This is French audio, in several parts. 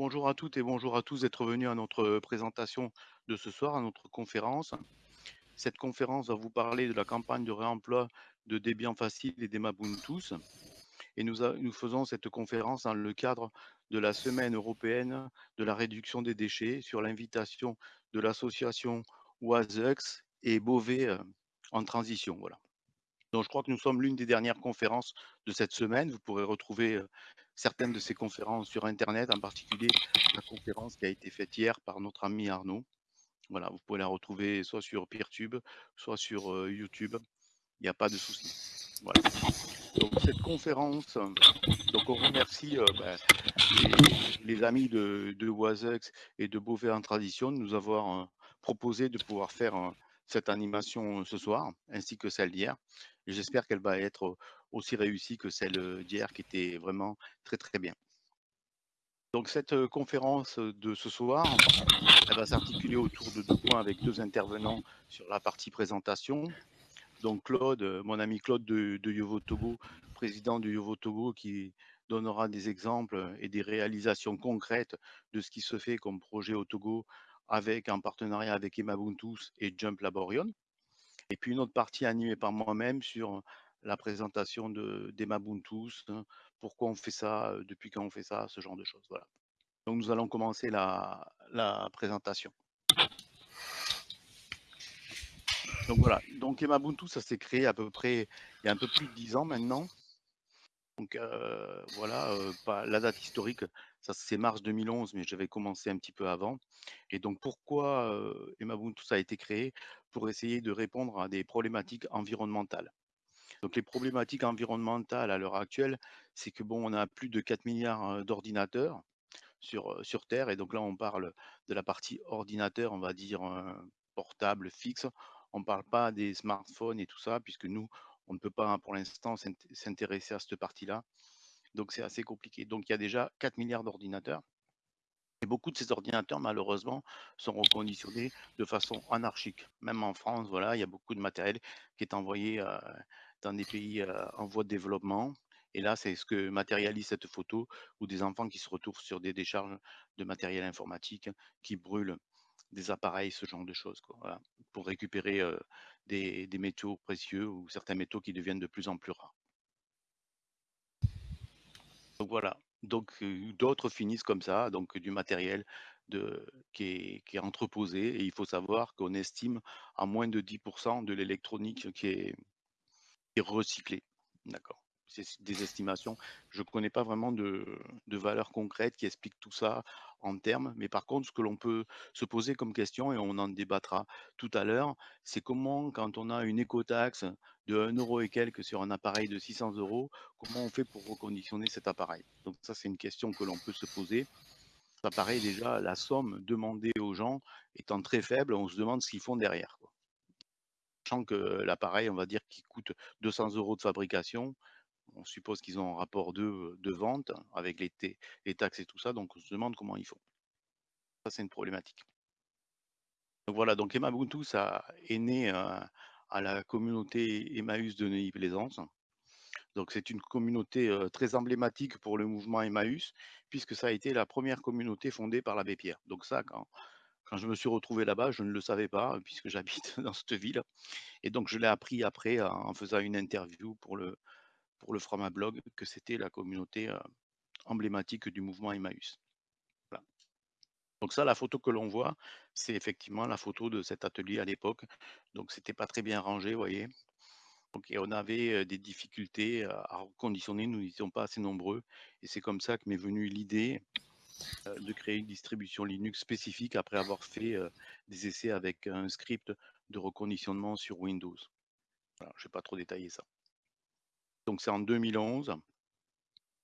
bonjour, à toutes et bonjour à tous d'être venus à notre, présentation de ce soir, à notre conférence. Cette conférence va vous parler de la campagne de réemploi de Debian Facile et d'Emabuntus et nous nous faisons cette conférence dans le cadre de la semaine européenne de la réduction des déchets sur l'invitation de l'association Oisex et Beauvais, heu, en transition, voilà. Donc je crois que nous sommes l'une des dernières conférences de cette semaine. Vous pourrez retrouver, heu, certaines de ces conférences sur internet, en particulier la conférence qui a été faite hier par notre ami Arnaud. Voilà, vous pouvez la retrouver soit sur Peertube, soit sur, heu, YouTube. Il y a pas de souci. Voilà. Donc cette conférence, euh, donc on remercie, heu, bah, les amis de de et de Beauvais en Tradition de nous avoir, proposé de pouvoir faire, cette animation, ce soir, ainsi que celle d'hier j'espère qu'elle va être, aussi réussie que celle, d'hier qui était vraiment très, très bien. Donc cette, conférence, de ce soir, elle va s'articuler autour de 2 points avec 2 intervenants sur la partie présentation. Donc Claude, mon ami Claude de Yovo Togo, président de Yovo Togo qui donnera des exemples, et des réalisations concrètes de ce qui se fait comme projet au Togo avec en partenariat avec Emabuntus et Jump Laborion. Et puis une autre partie animée par moi-même sur la présentation de d'Emabuntus, hein, pourquoi on fait ça, depuis quand on fait ça, ce genre de choses, voilà. Donc nous allons commencer la présentation. Donc voilà, donc Emabuntu, ça s'est créé à peu près il y a un peu plus de 10 ans maintenant. Donc voilà, pas la date historique, ça c'est mars 2011, mais j'avais commencé un petit peu avant. Et donc pourquoi, Emabuntu ça a été créé? Pour essayer de répondre à des problématiques environnementales. Donc les problématiques environnementales à l'heure actuelle, c'est que bon, on a plus de 4 000 000 d'ordinateurs sur, sur terre et donc là on parle de la partie ordinateur, on va dire, portable, fixe. On parle pas des smartphones et tout ça puisque nous, on ne peut pas pour l'instant s'int s'intéresser à cette partie-là. Donc c'est assez compliqué. Donc il y a déjà 4 000 000 d'ordinateurs et beaucoup de ces ordinateurs malheureusement sont reconditionnés de façon anarchique. Même en France, voilà, il y a beaucoup de matériel qui est envoyé, heu, dans des pays, heu, en voie de développement et là, c'est ce que matérialise cette photo où des enfants qui se retrouvent sur des décharges de matériel informatique, qui brûlent des appareils, ce genre de choses, pour récupérer, des des métaux précieux ou certains métaux qui deviennent de plus en plus rares. Donc voilà, donc d'autres finissent comme ça, donc du matériel de qui est qui est entreposé et il faut savoir qu'on estime à moins de 10% de l'électronique qui est qui est recyclée. D'accord. C'est des estimations. Je connais pas vraiment de de valeurs concrètes qui expliquent tout ça en termes, mais par contre, ce que l'on peut se poser comme question et on en débattra tout à l'heure, c'est comment quand on a une écotaxe de 1 € et quelques sur un appareil de 600 €, comment on fait pour reconditionner cet appareil? Donc ça, c'est une question que l'on peut se poser. Ça paraît déjà la somme demandée aux gens étant très faible, on se demande ce qu'ils font derrière. Sachant que l'appareil, on va dire qu'il coûte 200 € de fabrication, on suppose qu'ils ont un rapport de de vente avec les taxes et tout ça, donc on se demande comment ils font. Ça, c'est une problématique. Donc voilà, donc Emabuntu, ça est né, à la communauté Emmaüs de Neuilly-Plaisance. Donc c'est une communauté, très emblématique pour le mouvement Emmaüs, puisque ça a été la première communauté fondée par l'abbé Pierre. Donc ça, quand quand je me suis retrouvé là-bas, je ne le savais pas, puisque j'habite dans cette ville et donc je l'ai appris après en faisant une interview pour le pour le Framablog que c'était la communauté, heu, emblématique du mouvement Emmaüs. Donc ça, la photo que l'on voit, c'est effectivement la photo de cet atelier à l'époque. Donc c'était pas très bien rangé, vous voyez? Et on avait, heu, des difficultés à à reconditionner, nous n'étions pas assez nombreux et c'est comme ça que m'est venue l'idée, de créer une distribution Linux spécifique après avoir fait, des essais avec un script de reconditionnement sur Windows. Je vais pas trop détailler ça. Donc c'est en 2011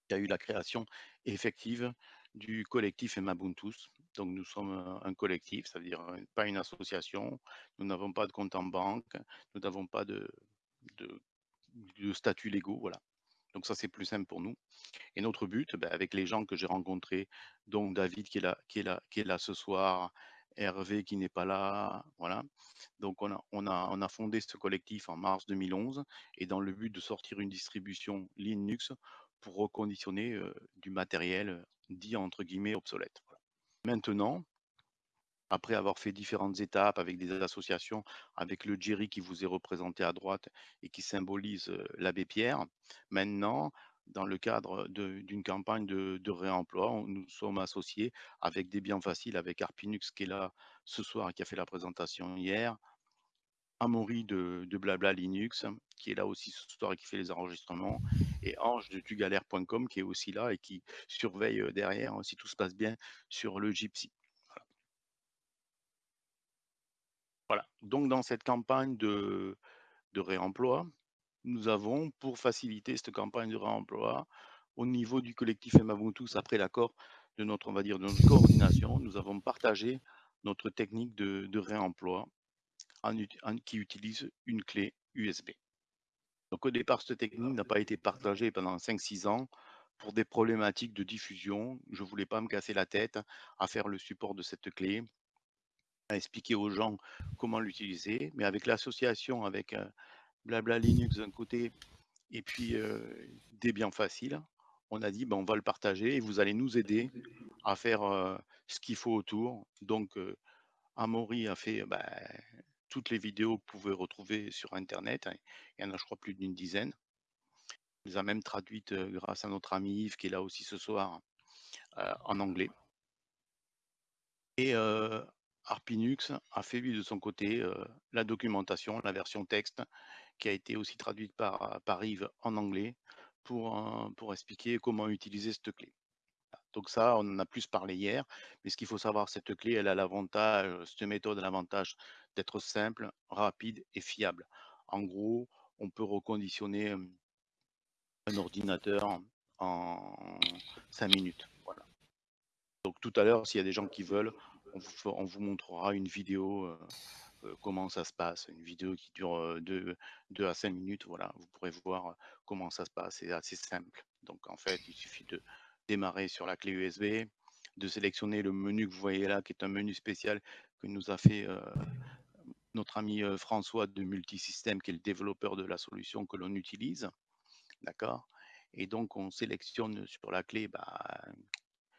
qu'il y a eu la création effective du collectif Emabuntus. Donc nous sommes, un collectif, ça veut dire, heu, pas une association. Nous n'avons pas de compte en banque, nous n'avons pas de statuts légaux, voilà. Donc ça, c'est plus simple pour nous et notre but, bah, avec les gens que j'ai rencontrés, dont David qui est là qui est là qui est là ce soir, Hervé qui n'est pas là, voilà. Donc on a on a on a fondé ce collectif en mars 2011 et dans le but de sortir une distribution Linux pour reconditionner euh, du matériel dit entre guillemets obsolète. Maintenant, après avoir fait différentes étapes avec des associations, avec le Jerry qui vous est représenté à droite et qui symbolise euh, l'abbé Pierre, maintenant, dans le cadre d'une campagne de, réemploi, nous sommes associés avec des biens faciles, avec Arpinux qui est là ce soir et qui a fait la présentation hier, Amaury de, Blabla Linux, qui est là aussi ce soir et qui fait les enregistrements, et Ange de tugalère.com qui est aussi là et qui surveille euh, derrière, hein, si tout se passe bien, sur le Gypsy. Voilà. Donc dans cette campagne de réemploi, nous avons, pour faciliter cette campagne de réemploi, au niveau du collectif Emabuntus, après l'accord de notre, on va dire, de notre coordination, nous avons partagé notre technique de, réemploi qui utilise une clé USB. Donc au départ, cette technique n'a pas été partagée pendant 5-6 ans pour des problématiques de diffusion. Je ne voulais pas me casser la tête à faire le support de cette clé, à expliquer aux gens comment l'utiliser. Mais avec l'association, avec euh, Blabla Linux d'un côté et puis euh, Debian Facile, on a dit ben, on va le partager et vous allez nous aider à faire euh, ce qu'il faut autour. Donc euh, Amaury a fait ben, toutes les vidéos que vous pouvez retrouver sur Internet. Il y en a, je crois, plus d'une dizaine. Il les a même traduites euh, grâce à notre ami Yves qui est là aussi ce soir en anglais. Et Arpinux a fait lui de son côté la documentation, la version texte, qui a été aussi traduite par, Yves en anglais pour, euh, pour expliquer comment utiliser cette clé. Donc ça, on en a plus parlé hier, mais ce qu'il faut savoir, cette clé, elle a l'avantage, cette méthode a l'avantage d'être simple, rapide et fiable. En gros, on peut reconditionner un ordinateur en 5 minutes. Donc tout à l'heure, s'il y a des gens qui veulent, on vous, on vous montrera une vidéo, euh, comment ça se passe, une vidéo qui dure 2 euh, à 5 minutes. Voilà, vous pourrez voir comment ça se passe. C'est assez simple. Donc en fait, il suffit de démarrer sur la clé USB, de sélectionner le menu que vous voyez là, qui est un menu spécial que nous a fait euh, notre ami euh, François de Multisystème, qui est le développeur de la solution que l'on utilise. D'accord? Et donc, on sélectionne sur la clé, bah,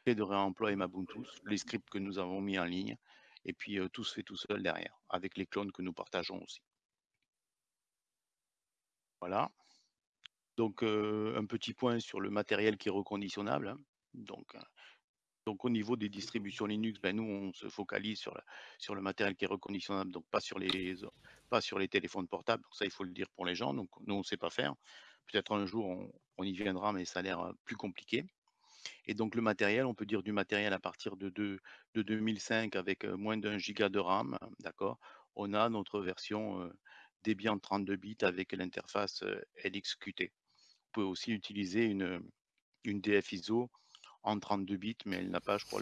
clé de réemploi et les scripts que nous avons mis en ligne, et puis tout se fait tout seul derrière, avec les clones que nous partageons aussi. Voilà. Donc, un petit point sur le matériel qui est reconditionnable. Hein. Donc, donc, au niveau des distributions Linux, ben, nous, on se focalise sur, le matériel qui est reconditionnable, donc pas sur les, pas sur les téléphones portables. Donc, ça, il faut le dire pour les gens. Donc, nous, on ne sait pas faire. Peut-être un jour, on, y viendra, mais ça a l'air plus compliqué. Et donc, le matériel, on peut dire du matériel à partir de, de, de 2005 avec moins d'un giga de RAM, d'accord? On a notre version euh, Debian 32 bits avec l'interface LXQT. Vous pouvez aussi utiliser une, une en 32 bits, mais elle n'a pas, je crois,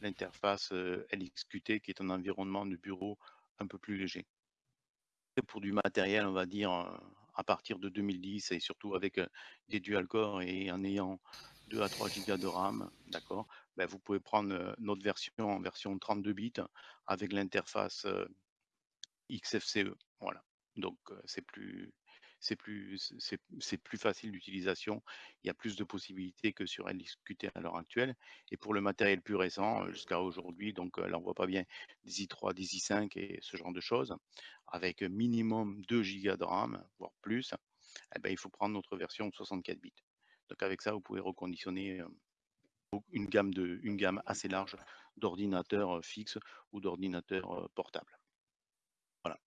l'interface LXQT qui est un environnement de bureau un peu plus léger. Pour du matériel, on va dire, à partir de 2010 et surtout avec des dual core et en ayant 2 à 3 gigas de RAM, d'accord, ben vous pouvez prendre notre version en version 32 bits avec l'interface XFCE. Voilà. Donc c'est plus c'est plus c'est plus facile d'utilisation. Il y a plus de possibilités que sur LXQT à l'heure actuelle. Et pour le matériel plus récent, jusqu'à aujourd'hui, donc là on voit pas bien des i3, des i5 et ce genre de choses, avec minimum 2 Go de RAM, voire plus, eh ben, il faut prendre notre version 64 bits. Donc avec ça, vous pouvez reconditionner une gamme, de, une gamme assez large d'ordinateurs fixes ou d'ordinateurs portables. Voilà.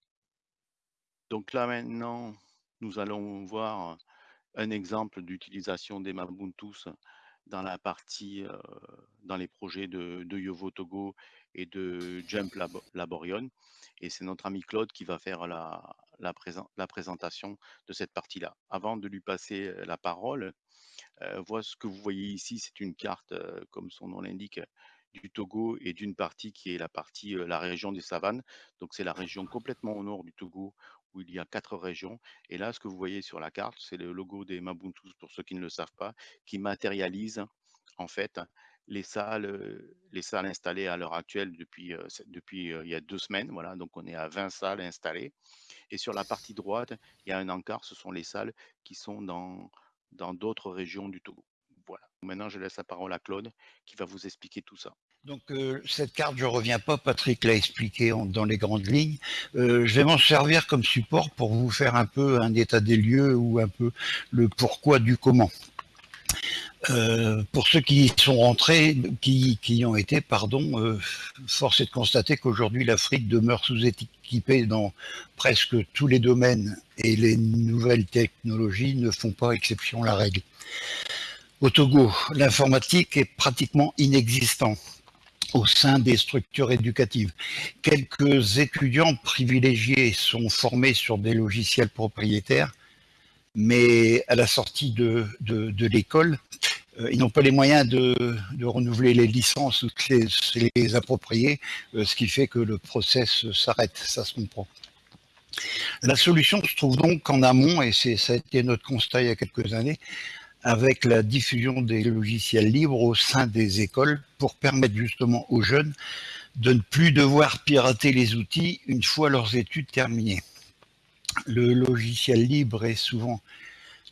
Donc là maintenant, nous allons voir un exemple d'utilisation des Mabuntus dans la partie, euh, dans les projets de, de, Yovo Togo et de Jump Lab Laborion. Et c'est notre ami Claude qui va faire la, la, présent, la présentation de cette partie-là. Avant de lui passer la parole, euh, voilà ce que vous voyez ici, c'est une carte, comme son nom l'indique, du Togo et d'une partie qui est la partie, la région des savanes. Donc c'est la région complètement au nord du Togo où il y a quatre régions. Et là, ce que vous voyez sur la carte, c'est le logo des Mabuntus, pour ceux qui ne le savent pas, qui matérialise en fait les salles, les salles installées à l'heure actuelle depuis, depuis il y a deux semaines. Voilà, donc on est à 20 salles installées. Et sur la partie droite, il y a un encart, ce sont les salles qui sont dans dans d'autres régions du Togo. Voilà. Maintenant, je laisse la parole à Claude qui va vous expliquer tout ça. Donc euh, cette carte, je reviens pas, Patrick l'a expliqué dans les grandes lignes. Euh, je vais m'en servir comme support pour vous faire un peu un état des lieux ou un peu le pourquoi du comment. Euh, pour ceux qui sont rentrés, qui, qui y ont été, pardon, force est de constater qu'aujourd'hui l'Afrique demeure sous-équipée dans presque tous les domaines et les nouvelles technologies ne font pas exception à la règle. Au Togo, l'informatique est pratiquement inexistante au sein des structures éducatives. Quelques étudiants privilégiés sont formés sur des logiciels propriétaires, mais à la sortie de, l'école, euh, ils n'ont pas les moyens de, de, renouveler les licences ou de les, les approprier, euh, ce qui fait que le process s'arrête, ça se comprend. La solution se trouve donc en amont, et ça a été notre constat il y a quelques années, avec la diffusion des logiciels libres au sein des écoles pour permettre justement aux jeunes de ne plus devoir pirater les outils une fois leurs études terminées. Le logiciel libre est souvent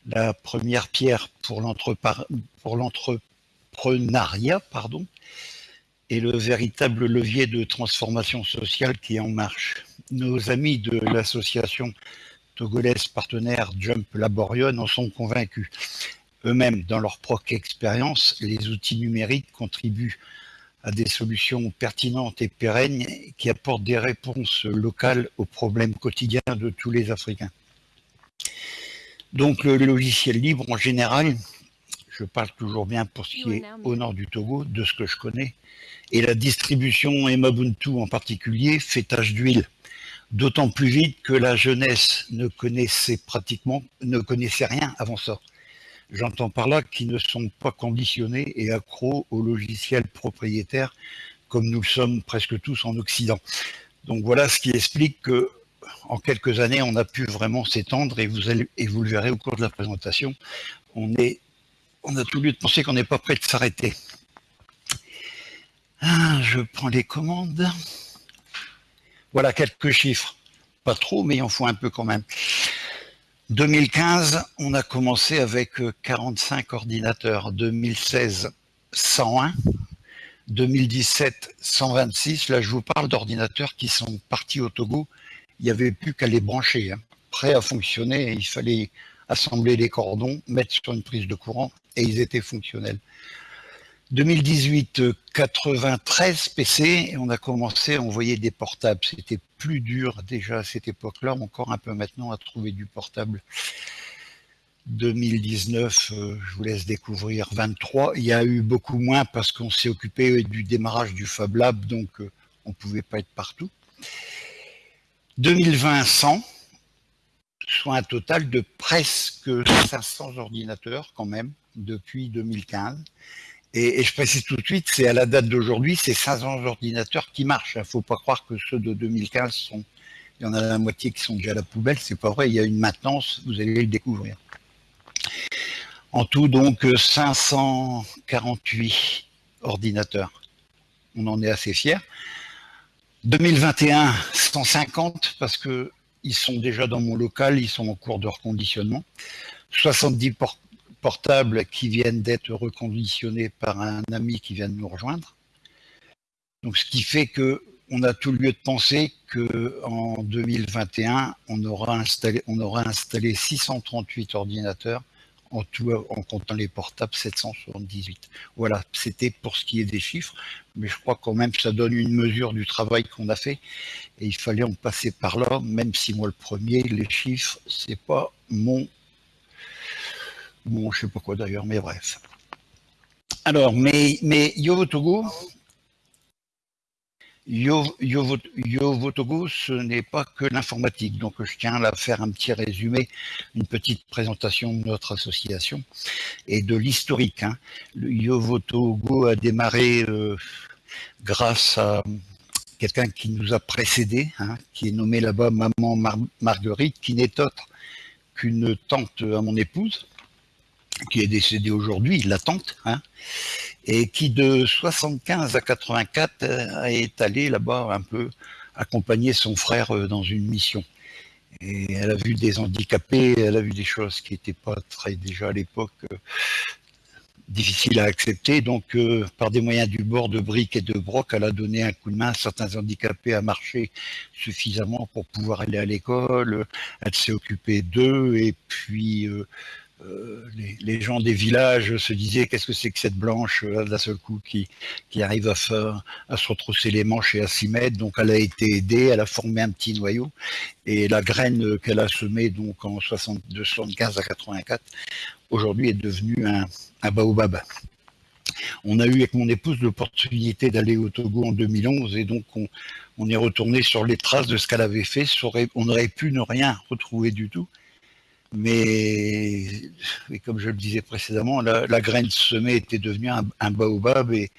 la première pierre pour l'entrepreneuriat et le véritable levier de transformation sociale qui est en marche. Nos amis de l'association togolaise partenaire Jump Laborion en sont convaincus eux-mêmes dans leur propre expérience, les outils numériques contribuent à des solutions pertinentes et pérennes qui apportent des réponses locales aux problèmes quotidiens de tous les Africains. Donc le logiciel libre en général, je parle toujours bien pour ce qui est au nord du Togo, de ce que je connais, et la distribution Emabuntu en particulier fait tâche d'huile, d'autant plus vite que la jeunesse ne connaissait pratiquement, ne connaissait rien avant ça. J'entends par là qu'ils ne sont pas conditionnés et accros aux logiciels propriétaires comme nous le sommes presque tous en Occident. Donc voilà ce qui explique que en quelques années, on a pu vraiment s'étendre et vous, allez, et vous le verrez au cours de la présentation. On, est, on a tout lieu de penser qu'on n'est pas prêt de s'arrêter. Ah, je prends les commandes. Voilà quelques chiffres. Pas trop, mais il en faut un peu quand même. 2015, on a commencé avec 45 euh, ordinateurs. 2016, 101. 2017, 126. Là, je vous parle d'ordinateurs qui sont partis au Togo. Il n'y avait plus qu'à les brancher. Hein. Prêts à fonctionner. Il fallait assembler les cordons, mettre sur une prise de courant et ils étaient fonctionnels. 2018, 93 PC, et on a commencé à envoyer des portables. C'était plus dur déjà à cette époque-là, encore un peu maintenant à trouver du portable. 2019, euh, je vous laisse découvrir 23. Il y a eu beaucoup moins parce qu'on s'est occupé du démarrage du Fab Lab, donc euh, on ne pouvait pas être partout. 2020, 100, soit un total de presque 500 ordinateurs quand même depuis 2015. Et, je précise tout de suite, c'est à la date d'aujourd'hui, c'est 500 ordinateurs qui marchent. Il ne faut pas croire que ceux de 2015 sont... Il y en a la moitié qui sont déjà à la poubelle, c'est pas vrai, il y a une maintenance, vous allez le découvrir. En tout, donc, 548 ordinateurs. On en est assez fiers. 2021, 150, parce que ils sont déjà dans mon local, ils sont en cours de reconditionnement. 70 portables qui viennent d'être reconditionnés par un ami qui vient de nous rejoindre. Donc, ce qui fait que on a tout lieu de penser qu'en 2021, on aura, installé, on aura installé 638 ordinateurs, en tout en comptant les portables 778. Voilà, c'était pour ce qui est des chiffres, mais je crois quand même que ça donne une mesure du travail qu'on a fait, et il fallait en passer par là, même si moi le premier, les chiffres, c'est pas mon Bon, je sais pas quoi d'ailleurs, mais bref. Alors, mais, Yovotogo, Yovotogo, ce n'est pas que l'informatique. Donc, je tiens à faire un petit résumé, une petite présentation de notre association et de l'historique. Hein. Yovotogo a démarré euh, grâce à quelqu'un qui nous a précédé, hein, qui est nommé là-bas Maman Marguerite, qui n'est autre qu'une tante à mon épouse, qui est décédée aujourd'hui, la tante, hein, et qui de 75 à 84 euh, est allé là-bas un peu accompagner son frère euh, dans une mission. Et elle a vu des handicapés, elle a vu des choses qui n'étaient pas très déjà à l'époque euh, difficiles à accepter. Donc, par des moyens du bord de briques et de broc, elle a donné un coup de main à certains handicapés à marcher suffisamment pour pouvoir aller à l'école. Elle s'est occupée d'eux et puis euh, euh, les, gens des villages se disaient qu'est-ce que c'est que cette blanche là d'un seul coup qui, qui arrive à, faire, à se retrousser les manches et à s'y mettre. Donc elle a été aidée, elle a formé un petit noyau et la graine qu'elle a semée donc en 75 à 84 aujourd'hui est devenue un, un baobab. On a eu avec mon épouse l'opportunité d'aller au Togo en 2011 et donc on, on est retourné sur les traces de ce qu'elle avait fait. On aurait pu ne rien retrouver du tout mais comme je le disais précédemment, la, graine semée était devenue un, baobab et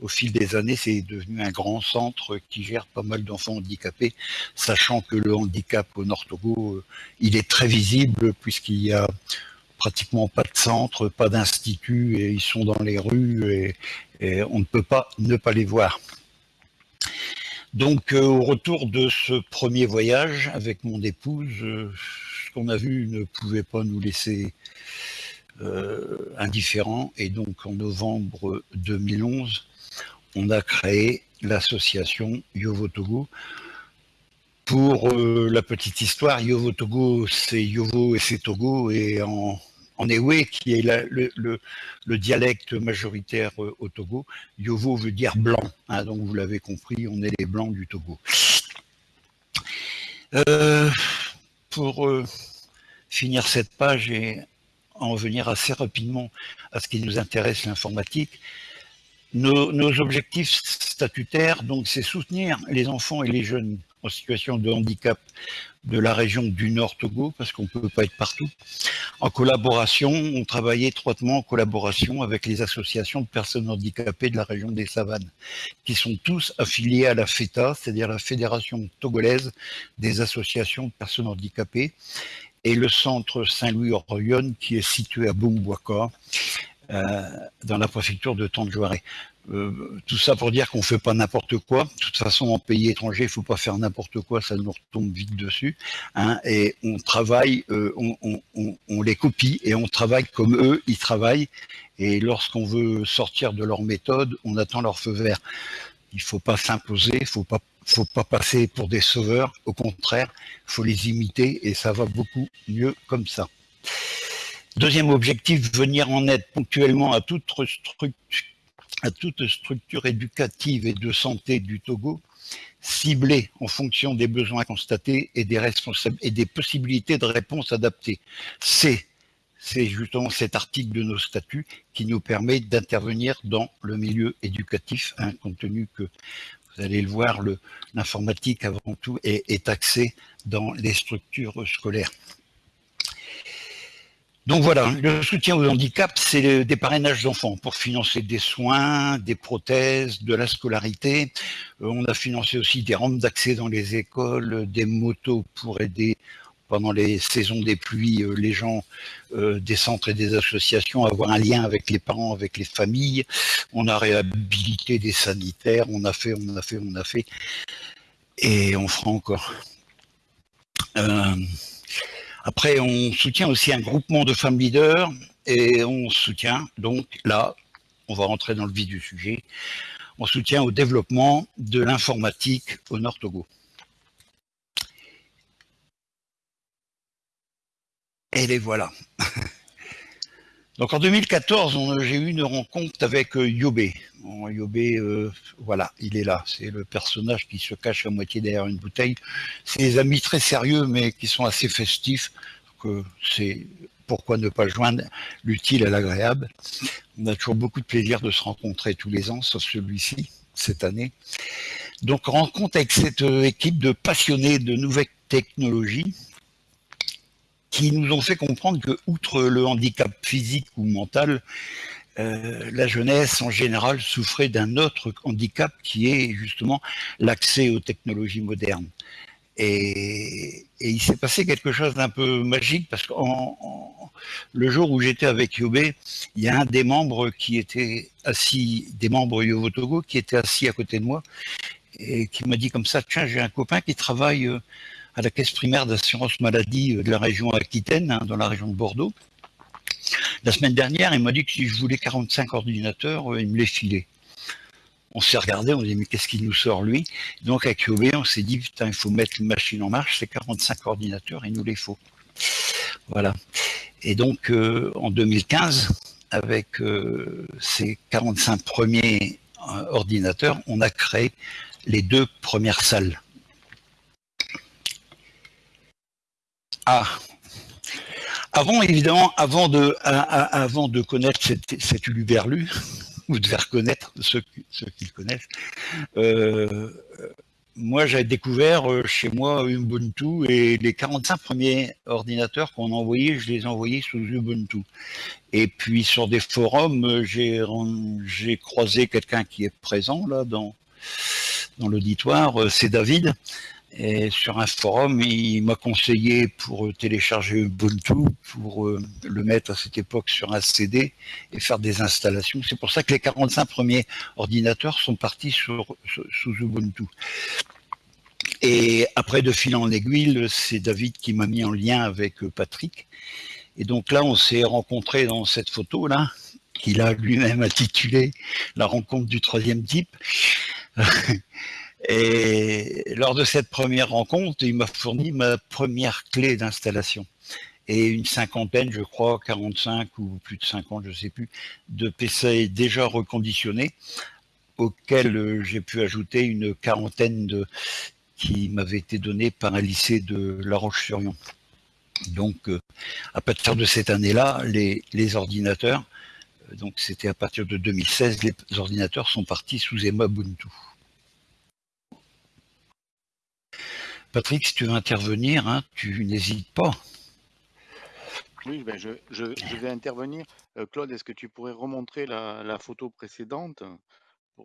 au fil des années, c'est devenu un grand centre qui gère pas mal d'enfants handicapés, sachant que le handicap au Nord Togo, euh, il est très visible puisqu'il y a pratiquement pas de centre, pas d'institut, et ils sont dans les rues et, on ne peut pas ne pas les voir. Donc, euh, au retour de ce premier voyage avec mon épouse, euh, qu'on a vu ne pouvait pas nous laisser euh, indifférents. Et donc en novembre 2011, on a créé l'association Yovo Togo. Pour euh, la petite histoire, Yovo Togo, c'est Yovo et c'est Togo, et en, Ewe, qui est le, dialecte majoritaire euh, au Togo, Yovo veut dire blanc. Hein, donc vous l'avez compris, on est les blancs du Togo. Pour finir cette page et en venir assez rapidement à ce qui nous intéresse, l'informatique. Nos, objectifs statutaires, donc, c'est soutenir les enfants et les jeunes en situation de handicap de la région du Nord Togo, parce qu'on ne peut pas être partout. En collaboration, on travaillait étroitement en collaboration avec les associations de personnes handicapées de la région des Savanes, qui sont tous affiliés à la FETA, c'est-à-dire la Fédération togolaise des associations de personnes handicapées, et le centre Saint-Louis-Orionne qui est situé à Boumboaka, euh, dans la préfecture de Tanjoaré. Euh, tout ça pour dire qu'on fait pas n'importe quoi. De toute façon, en pays étranger, il faut pas faire n'importe quoi, ça nous retombe vite dessus. Hein, et on travaille, euh, on, les copie et on travaille comme eux, ils travaillent. Et lorsqu'on veut sortir de leur méthode, on attend leur feu vert. Il faut pas s'imposer, faut pas faut pas passer pour des sauveurs, au contraire, faut les imiter et ça va beaucoup mieux comme ça. Deuxième objectif, venir en aide ponctuellement à toute, à toute structure éducative et de santé du Togo, ciblée en fonction des besoins constatés et des, et des possibilités de réponse adaptées. C'est c'est justement cet article de nos statuts qui nous permet d'intervenir dans le milieu éducatif, hein, compte tenu que vous allez le voir, l'informatique avant tout est, est axée dans les structures scolaires. Donc voilà, le soutien au handicap, c'est des parrainages d'enfants pour financer des soins, des prothèses, de la scolarité. Euh, on a financé aussi des rampes d'accès dans les écoles, des motos pour aider pendant les saisons des pluies, euh, les gens euh, des centres et des associations avoir un lien avec les parents, avec les familles. On a réhabilité des sanitaires, on a fait, on a fait, on a fait. Et on fera encore. Euh, après, on soutient aussi un groupement de femmes leaders et on soutient, donc là, on va rentrer dans le vif du sujet, on soutient au développement de l'informatique au Nord Togo. Et les voilà. Donc en 2014, j'ai eu une rencontre avec euh, Yobé. Yobé, euh, voilà, il est là. C'est le personnage qui se cache à moitié derrière une bouteille. C'est des amis très sérieux, mais qui sont assez festifs. Que c'est pourquoi ne pas joindre l'utile à l'agréable. On a toujours beaucoup de plaisir de se rencontrer tous les ans, sauf celui-ci, cette année. Donc rencontre avec cette euh, équipe de passionnés de nouvelles technologies, qui nous ont fait comprendre que, outre le handicap physique ou mental, euh, la jeunesse en général souffrait d'un autre handicap qui est justement l'accès aux technologies modernes. Et, il s'est passé quelque chose d'un peu magique parce que le jour où j'étais avec Yobé, il y a un des membres qui était assis, des membres Yovo Togo qui était assis à côté de moi et qui m'a dit comme ça, tiens, j'ai un copain qui travaille euh, à la caisse primaire d'assurance maladie de la région Aquitaine, hein, dans la région de Bordeaux. La semaine dernière, il m'a dit que si je voulais 45 ordinateurs, il me les filait. On s'est regardé, on s'est dit mais qu'est-ce qu'il nous sort lui? Donc avec QOB, on s'est dit putain, il faut mettre une machine en marche, c'est 45 ordinateurs, il nous les faut. Voilà. Et donc en 2015, avec ces 45 premiers ordinateurs, on a créé les deux premières salles. Ah, avant, évidemment, avant de, connaître cet, cet uluberlu, vous devez reconnaître ceux, ceux qui connaissent, euh, moi j'avais découvert euh, chez moi Ubuntu et les 45 premiers ordinateurs qu'on envoyait, je les envoyais sous Ubuntu. Et puis sur des forums, j'ai croisé quelqu'un qui est présent là dans, dans l'auditoire, c'est David, et sur un forum, il m'a conseillé pour euh, télécharger Ubuntu, pour euh, le mettre à cette époque sur un CD et faire des installations. C'est pour ça que les 45 premiers ordinateurs sont partis sur, sous Ubuntu. Et après, de fil en aiguille, c'est David qui m'a mis en lien avec euh, Patrick. Et donc là, on s'est rencontrés dans cette photo-là, qu'il a lui-même intitulé « La rencontre du troisième type ». Et lors de cette première rencontre, il m'a fourni ma première clé d'installation et une cinquantaine, je crois, 45 ou plus de 50, je ne sais plus, de PC déjà reconditionnés, auxquels euh, j'ai pu ajouter une quarantaine de qui m'avaient été donnés par un lycée de La Roche-sur-Yon. Donc, euh, à partir de cette année-là, les, ordinateurs, euh, donc c'était à partir de 2016, les ordinateurs sont partis sous EMA Ubuntu. Patrick, si tu veux intervenir, hein, tu n'hésites pas. Oui, ben je, vais intervenir. Euh, Claude, est-ce que tu pourrais remontrer la, photo précédente euh,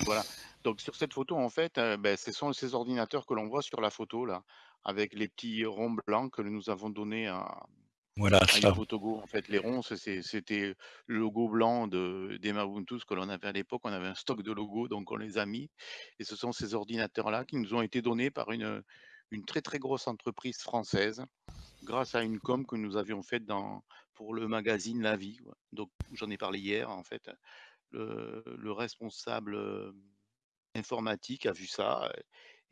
Voilà. Donc sur cette photo, en fait, euh, ben, ce sont ces ordinateurs que l'on voit sur la photo, là, avec les petits ronds blancs que nous avons donnés à, voilà, ah, ça. En fait, les ronds, c'était le logo blanc de, des ce que l'on avait à l'époque. On avait un stock de logos, donc on les a mis. Et ce sont ces ordinateurs-là qui nous ont été donnés par une, une très très grosse entreprise française, grâce à une com que nous avions faite dans, pour le magazine La Vie. Donc j'en ai parlé hier, en fait. Le, le responsable euh, informatique a vu ça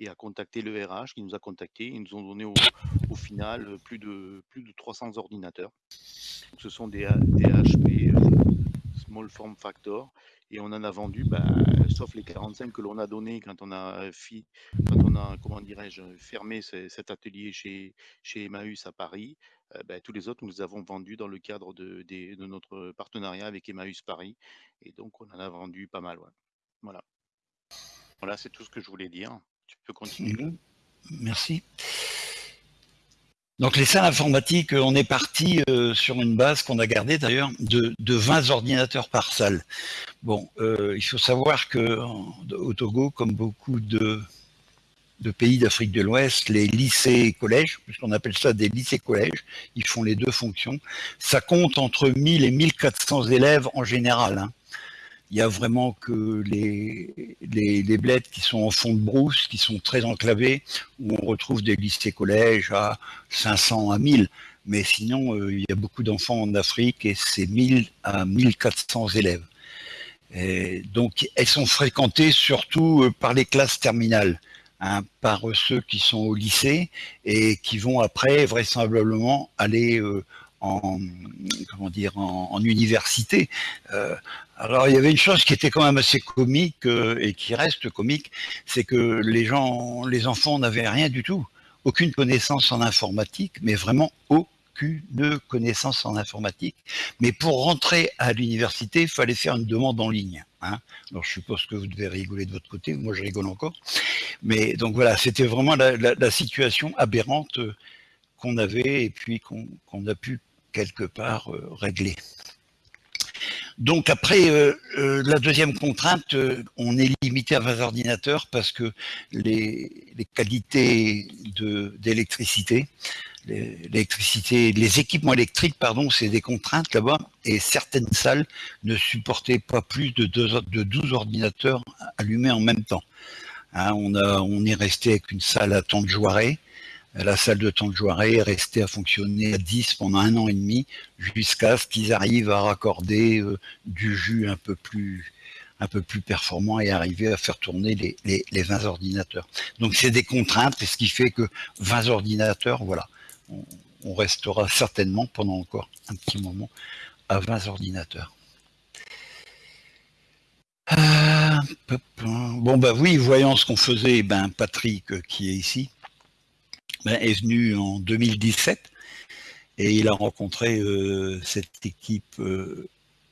et a contacté le RH qui nous a contacté. Ils nous ont donné au, final plus de, plus de 300 ordinateurs. ce sont des, HP euh, Small Form Factor et on en a vendu, bah, sauf les 45 que l'on a donné quand on a, quand on a comment fermé cet atelier chez, chez Emmaüs à Paris. Euh, bah, tous les autres, nous les avons vendus dans le cadre de, de, notre partenariat avec Emmaüs Paris. Et donc, on en a vendu pas mal. Voilà. Voilà, c'est tout ce que je voulais dire. Mhm. Merci. Donc les salles informatiques, on est parti euh, sur une base qu'on a gardée d'ailleurs de, 20 ordinateurs par salle. Bon, euh, il faut savoir que au Togo, comme beaucoup de, de pays d'Afrique de l'Ouest, les lycées et collèges, puisqu'on appelle ça des lycées-collèges, ils font les deux fonctions, ça compte entre 1000 et 1400 élèves en général. Hein il y a vraiment que les, les, les bleds qui sont en fond de brousse, qui sont très enclavés, où on retrouve des lycées-collèges à 500 à 1000. Mais sinon, euh, il y a beaucoup d'enfants en Afrique et c'est 1000 à 1400 élèves. Donc, elles sont fréquentées surtout euh, par les classes terminales, hein, par ceux qui sont au lycée et qui vont après vraisemblablement aller euh, en comment dire en, université. Euh, alors il y avait une chose qui était quand même assez comique euh, et qui reste comique, c'est que les gens, les enfants n'avaient rien du tout, aucune connaissance en informatique, mais vraiment aucune connaissance en informatique. Mais pour rentrer à l'université, il fallait faire une demande en ligne. Hein. Alors je suppose que vous devez rigoler de votre côté, moi je rigole encore. Mais donc voilà, c'était vraiment la, situation aberrante euh, qu'on avait et puis qu'on a pu quelque part euh, réglé. Donc après, euh, euh, la deuxième contrainte, on est limité à 20 ordinateurs parce que les, qualités d'électricité, l'électricité, les équipements électriques, pardon, c'est des contraintes là-bas, et certaines salles ne supportaient pas plus de, de 12 ordinateurs allumés en même temps. Hein, on, est resté avec une salle à temps de. La salle de temps de joirée est restée à fonctionner à 10 pendant un an et demi jusqu'à ce qu'ils arrivent à raccorder euh, du jus un peu plus performant et arriver à faire tourner les, les, les 20 ordinateurs. Donc c'est des contraintes, ce qui fait que 20 ordinateurs, voilà, on, restera certainement pendant encore un petit moment à 20 ordinateurs. Euh, bon bah oui, voyant ce qu'on faisait, ben Patrick euh, qui est ici ben, est venu en 2017 et il a rencontré euh, cette équipe euh,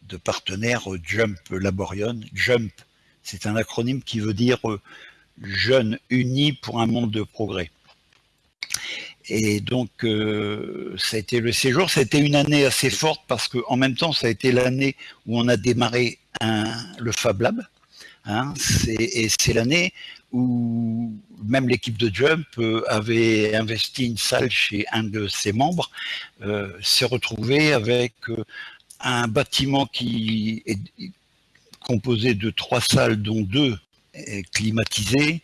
de partenaires euh, Jump Laborion. Jump, c'est un acronyme qui veut dire Jeunes unis pour un monde de progrès. Et donc, ça a été le séjour. Ça a été une année assez forte parce qu'en même temps, ça a été l'année où on a démarré le Fab Lab. Hein, et c'est l'année où même l'équipe de Jump euh, avait investi une salle chez un de ses membres, euh, s'est retrouvé avec euh, un bâtiment qui est composé de trois salles, dont deux climatisées,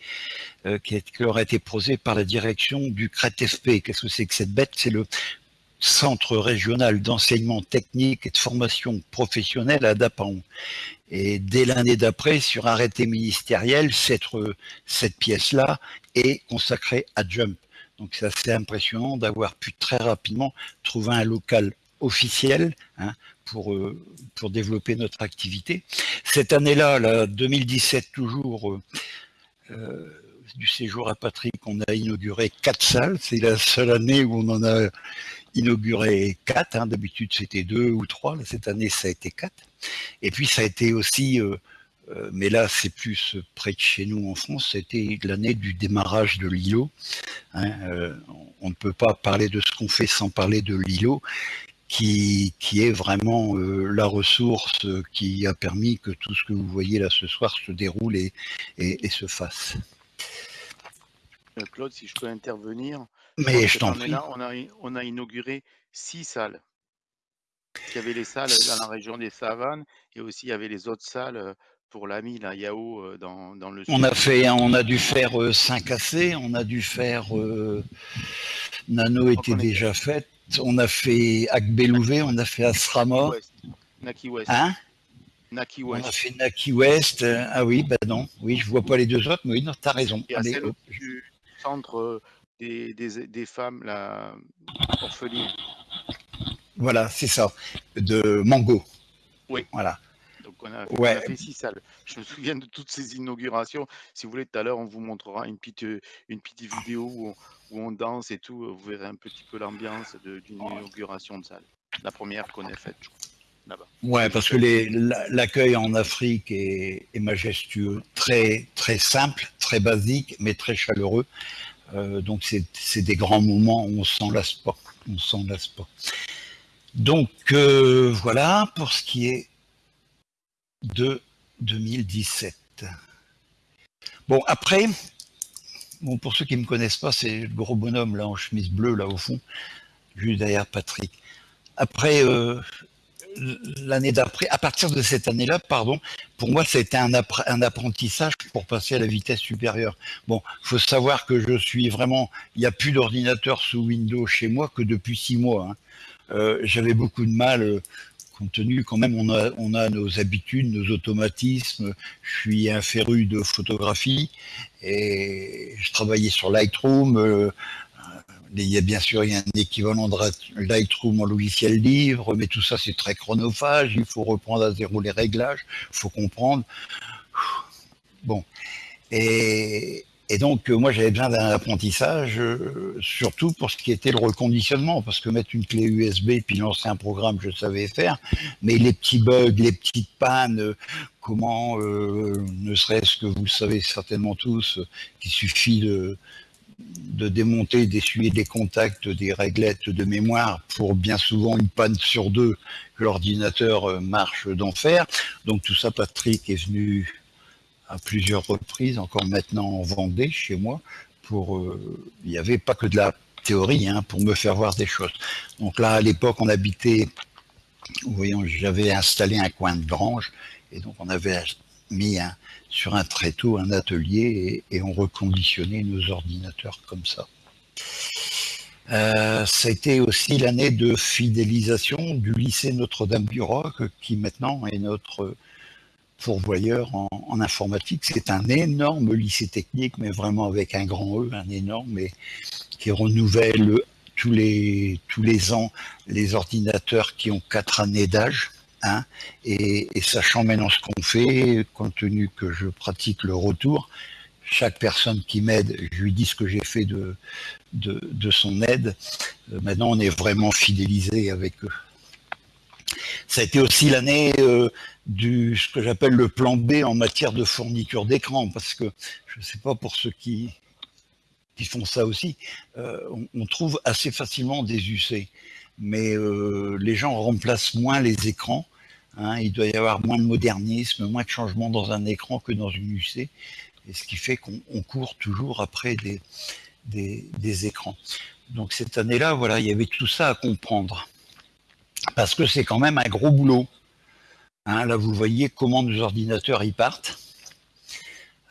qui, qui leur a été posée par la direction du CRET-FP. Qu'est-ce que c'est que cette bête? C'est le Centre régional d'enseignement technique et de formation professionnelle à Dapan. Et dès l'année d'après, sur arrêté ministériel, cette, pièce-là est consacrée à Jump. Donc c'est assez impressionnant d'avoir pu très rapidement trouver un local officiel hein, pour, euh, pour développer notre activité. Cette année-là, la 2017 toujours, euh, euh, du séjour à Patrick, on a inauguré quatre salles. C'est la seule année où on en a inauguré quatre. Hein. D'habitude, c'était deux ou trois. Cette année, ça a été quatre. Et puis, ça a été aussi, euh, euh, mais là, c'est plus près de chez nous en France, c'était l'année du démarrage de l'îlot. Hein. Euh, on ne peut pas parler de ce qu'on fait sans parler de l'îlot. Qui, qui, est vraiment la ressource qui a permis que tout ce que vous voyez là ce soir se déroule et, et, se fasse. Claude, si je peux intervenir. Mais je t'en prie. Là, on, a, on a inauguré six salles. Il y avait les salles dans la région des Savanes et aussi il y avait les autres salles euh, pour l'ami, la Yao, euh, dans, dans, le on a fait, on a dû faire euh, 5 AC, on a dû faire euh, Nano était déjà est... faite, on a fait Akbelouvé, on a fait Asrama. Naki West. Hein? Naki West. On a fait Naki West. Ah oui, bah non, oui, je vois pas les deux autres, mais oui, non, t'as raison. Et Allez, celle du centre des, des, des femmes la orphelines. Voilà, c'est ça, de Mango. Oui. Voilà. Donc on a, ouais. on a, fait six salles. Je me souviens de toutes ces inaugurations. Si vous voulez, tout à l'heure, on vous montrera une petite, une petite vidéo où on, où on danse et tout. Vous verrez un petit peu l'ambiance d'une inauguration de salle. La première qu'on ait faite, je crois. Ouais, parce que l'accueil en Afrique est, est, majestueux, très très simple, très basique, mais très chaleureux. Euh, donc c'est des grands moments où on s'en lasse pas, on s'en lasse pas. Donc euh, voilà pour ce qui est de 2017. Bon après, bon pour ceux qui me connaissent pas, c'est le gros bonhomme là en chemise bleue là au fond, juste derrière Patrick. Après euh, l'année d'après, à partir de cette année-là, pardon, pour moi, ça a été un, apprentissage pour passer à la vitesse supérieure. Bon, faut savoir que je suis vraiment, il n'y a plus d'ordinateur sous Windows chez moi que depuis six mois. Hein. Euh, J'avais beaucoup de mal, euh, compte tenu quand même, on a, on a nos habitudes, nos automatismes. Je suis un féru de photographie et je travaillais sur Lightroom. Euh, il y a bien sûr il y a un équivalent de Lightroom en logiciel libre, mais tout ça c'est très chronophage, il faut reprendre à zéro les réglages, il faut comprendre. Bon. Et, donc moi j'avais besoin d'un apprentissage, euh, surtout pour ce qui était le reconditionnement, parce que mettre une clé USB et puis lancer un programme, je savais faire, mais les petits bugs, les petites pannes, comment, euh, ne serait-ce que vous le savez certainement tous, qu'il suffit de de démonter, d'essuyer des contacts des réglettes de mémoire pour bien souvent une panne sur deux que l'ordinateur marche d'enfer. Donc tout ça, Patrick est venu à plusieurs reprises, encore maintenant en Vendée, chez moi, pour... Euh, il n'y avait pas que de la théorie, hein, pour me faire voir des choses. Donc là, à l'époque, on habitait... Voyons, j'avais installé un coin de grange, et donc on avait mis sur un tréteau un atelier et, et, on reconditionnait nos ordinateurs comme ça. Euh, été aussi l'année de fidélisation du lycée Notre-Dame-du-Roc, qui maintenant est notre pourvoyeur en, informatique. C'est un énorme lycée technique, mais vraiment avec un grand E, un énorme, mais qui renouvelle tous les, tous les ans les ordinateurs qui ont quatre années d'âge. Hein, et, sachant maintenant ce qu'on fait, compte tenu que je pratique le retour, chaque personne qui m'aide, je lui dis ce que j'ai fait de, de, son aide. Euh, maintenant, on est vraiment fidélisé avec eux. Ça a été aussi l'année euh, du ce que j'appelle le plan B en matière de fourniture d'écran, parce que je ne sais pas pour ceux qui, qui font ça aussi, euh, on, on, trouve assez facilement des UC, mais euh, les gens remplacent moins les écrans. Hein, il doit y avoir moins de modernisme, moins de changement dans un écran que dans une UC, et ce qui fait qu'on court toujours après des, écrans. Donc cette année-là, voilà, il y avait tout ça à comprendre, parce que c'est quand même un gros boulot. Hein, là, vous voyez comment nos ordinateurs y partent.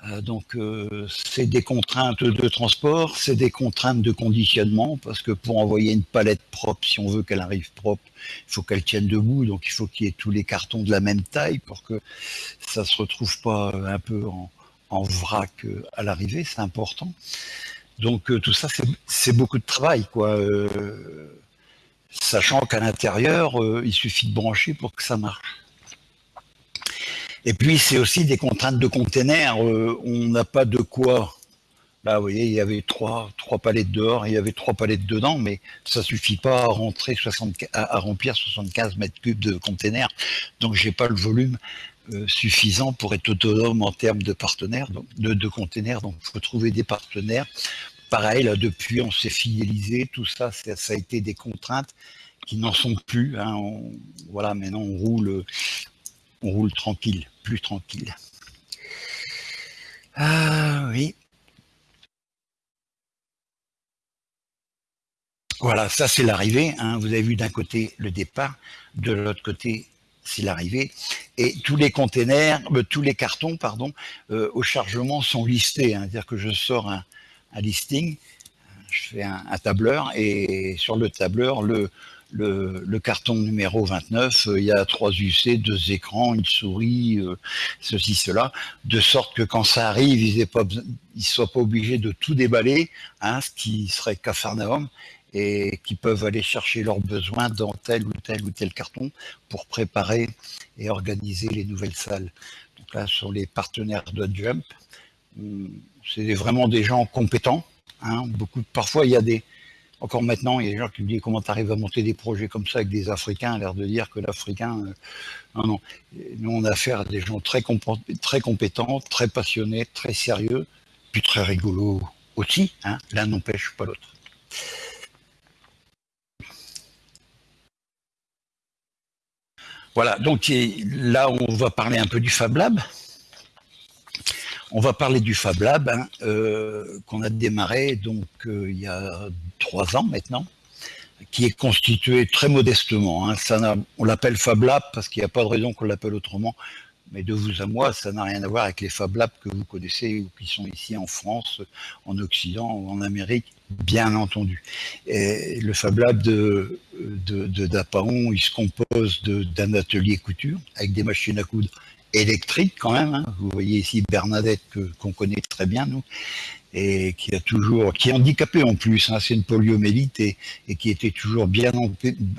Euh, donc euh, c'est des contraintes de transport, c'est des contraintes de conditionnement, parce que pour envoyer une palette propre, si on veut qu'elle arrive propre, il faut qu'elle tienne debout, donc il faut qu'il y ait tous les cartons de la même taille pour que ça se retrouve pas un peu en, vrac euh, à l'arrivée, c'est important. Donc euh, tout ça, c'est beaucoup de travail, quoi. Euh, sachant qu'à l'intérieur, euh, il suffit de brancher pour que ça marche. Et puis, c'est aussi des contraintes de containers. Euh, on n'a pas de quoi. Là, vous voyez, il y avait trois, trois palettes dehors, il y avait trois palettes dedans, mais ça suffit pas à, rentrer 60, à, remplir 75 mètres cubes de containers. Donc, j'ai pas le volume euh, suffisant pour être autonome en termes de partenaires, donc, de, de containers. Donc, il faut trouver des partenaires. Pareil, là, depuis, on s'est fidélisé. Tout ça, ça, a été des contraintes qui n'en sont plus. Hein. Voilà, maintenant, on roule, on roule tranquille, plus tranquille. Ah oui. Voilà, ça c'est l'arrivée. Hein. Vous avez vu d'un côté le départ, de l'autre côté c'est l'arrivée. Et tous les containers, euh, tous les cartons, pardon, euh, au chargement sont listés. Hein. C'est-à-dire que je sors un, un, listing, je fais un, un, tableur et sur le tableur, le, le, carton numéro 29, euh, il y a trois UC, deux écrans, une souris, euh, ceci, cela, de sorte que quand ça arrive, ils ne soient pas obligés de tout déballer, hein, ce qui serait cafarnaum, et qui peuvent aller chercher leurs besoins dans tel ou tel ou tel carton pour préparer et organiser les nouvelles salles. Donc là, sur les partenaires de Jump, c'est vraiment des gens compétents. Hein, parfois, il y a des, encore maintenant, il y a des gens qui me disent comment tu arrives à monter des projets comme ça avec des Africains, l'air de dire que l'Africain, euh, non, non. Nous, on a affaire à des gens très, très compétents, très passionnés, très sérieux, puis très rigolos aussi. Hein. L'un n'empêche pas l'autre. Voilà, donc là, on va parler un peu du Fab Lab. On va parler du Fab Lab hein, euh, qu'on a démarré donc euh, il y a trois ans maintenant, qui est constitué très modestement. Hein. On l'appelle Fab Lab parce qu'il n'y a pas de raison qu'on l'appelle autrement. Mais de vous à moi, ça n'a rien à voir avec les Fab Labs que vous connaissez ou qui sont ici en France, en Occident ou en Amérique, bien entendu. Le Fab Lab de Dapaon, il se compose d'un atelier couture avec des machines à coudre électriques quand même. Hein. Vous voyez ici Bernadette qu'on connaît très bien, nous et qui a toujours, qui est handicapé en plus, hein, c'est une poliomélite et, et, qui était toujours bien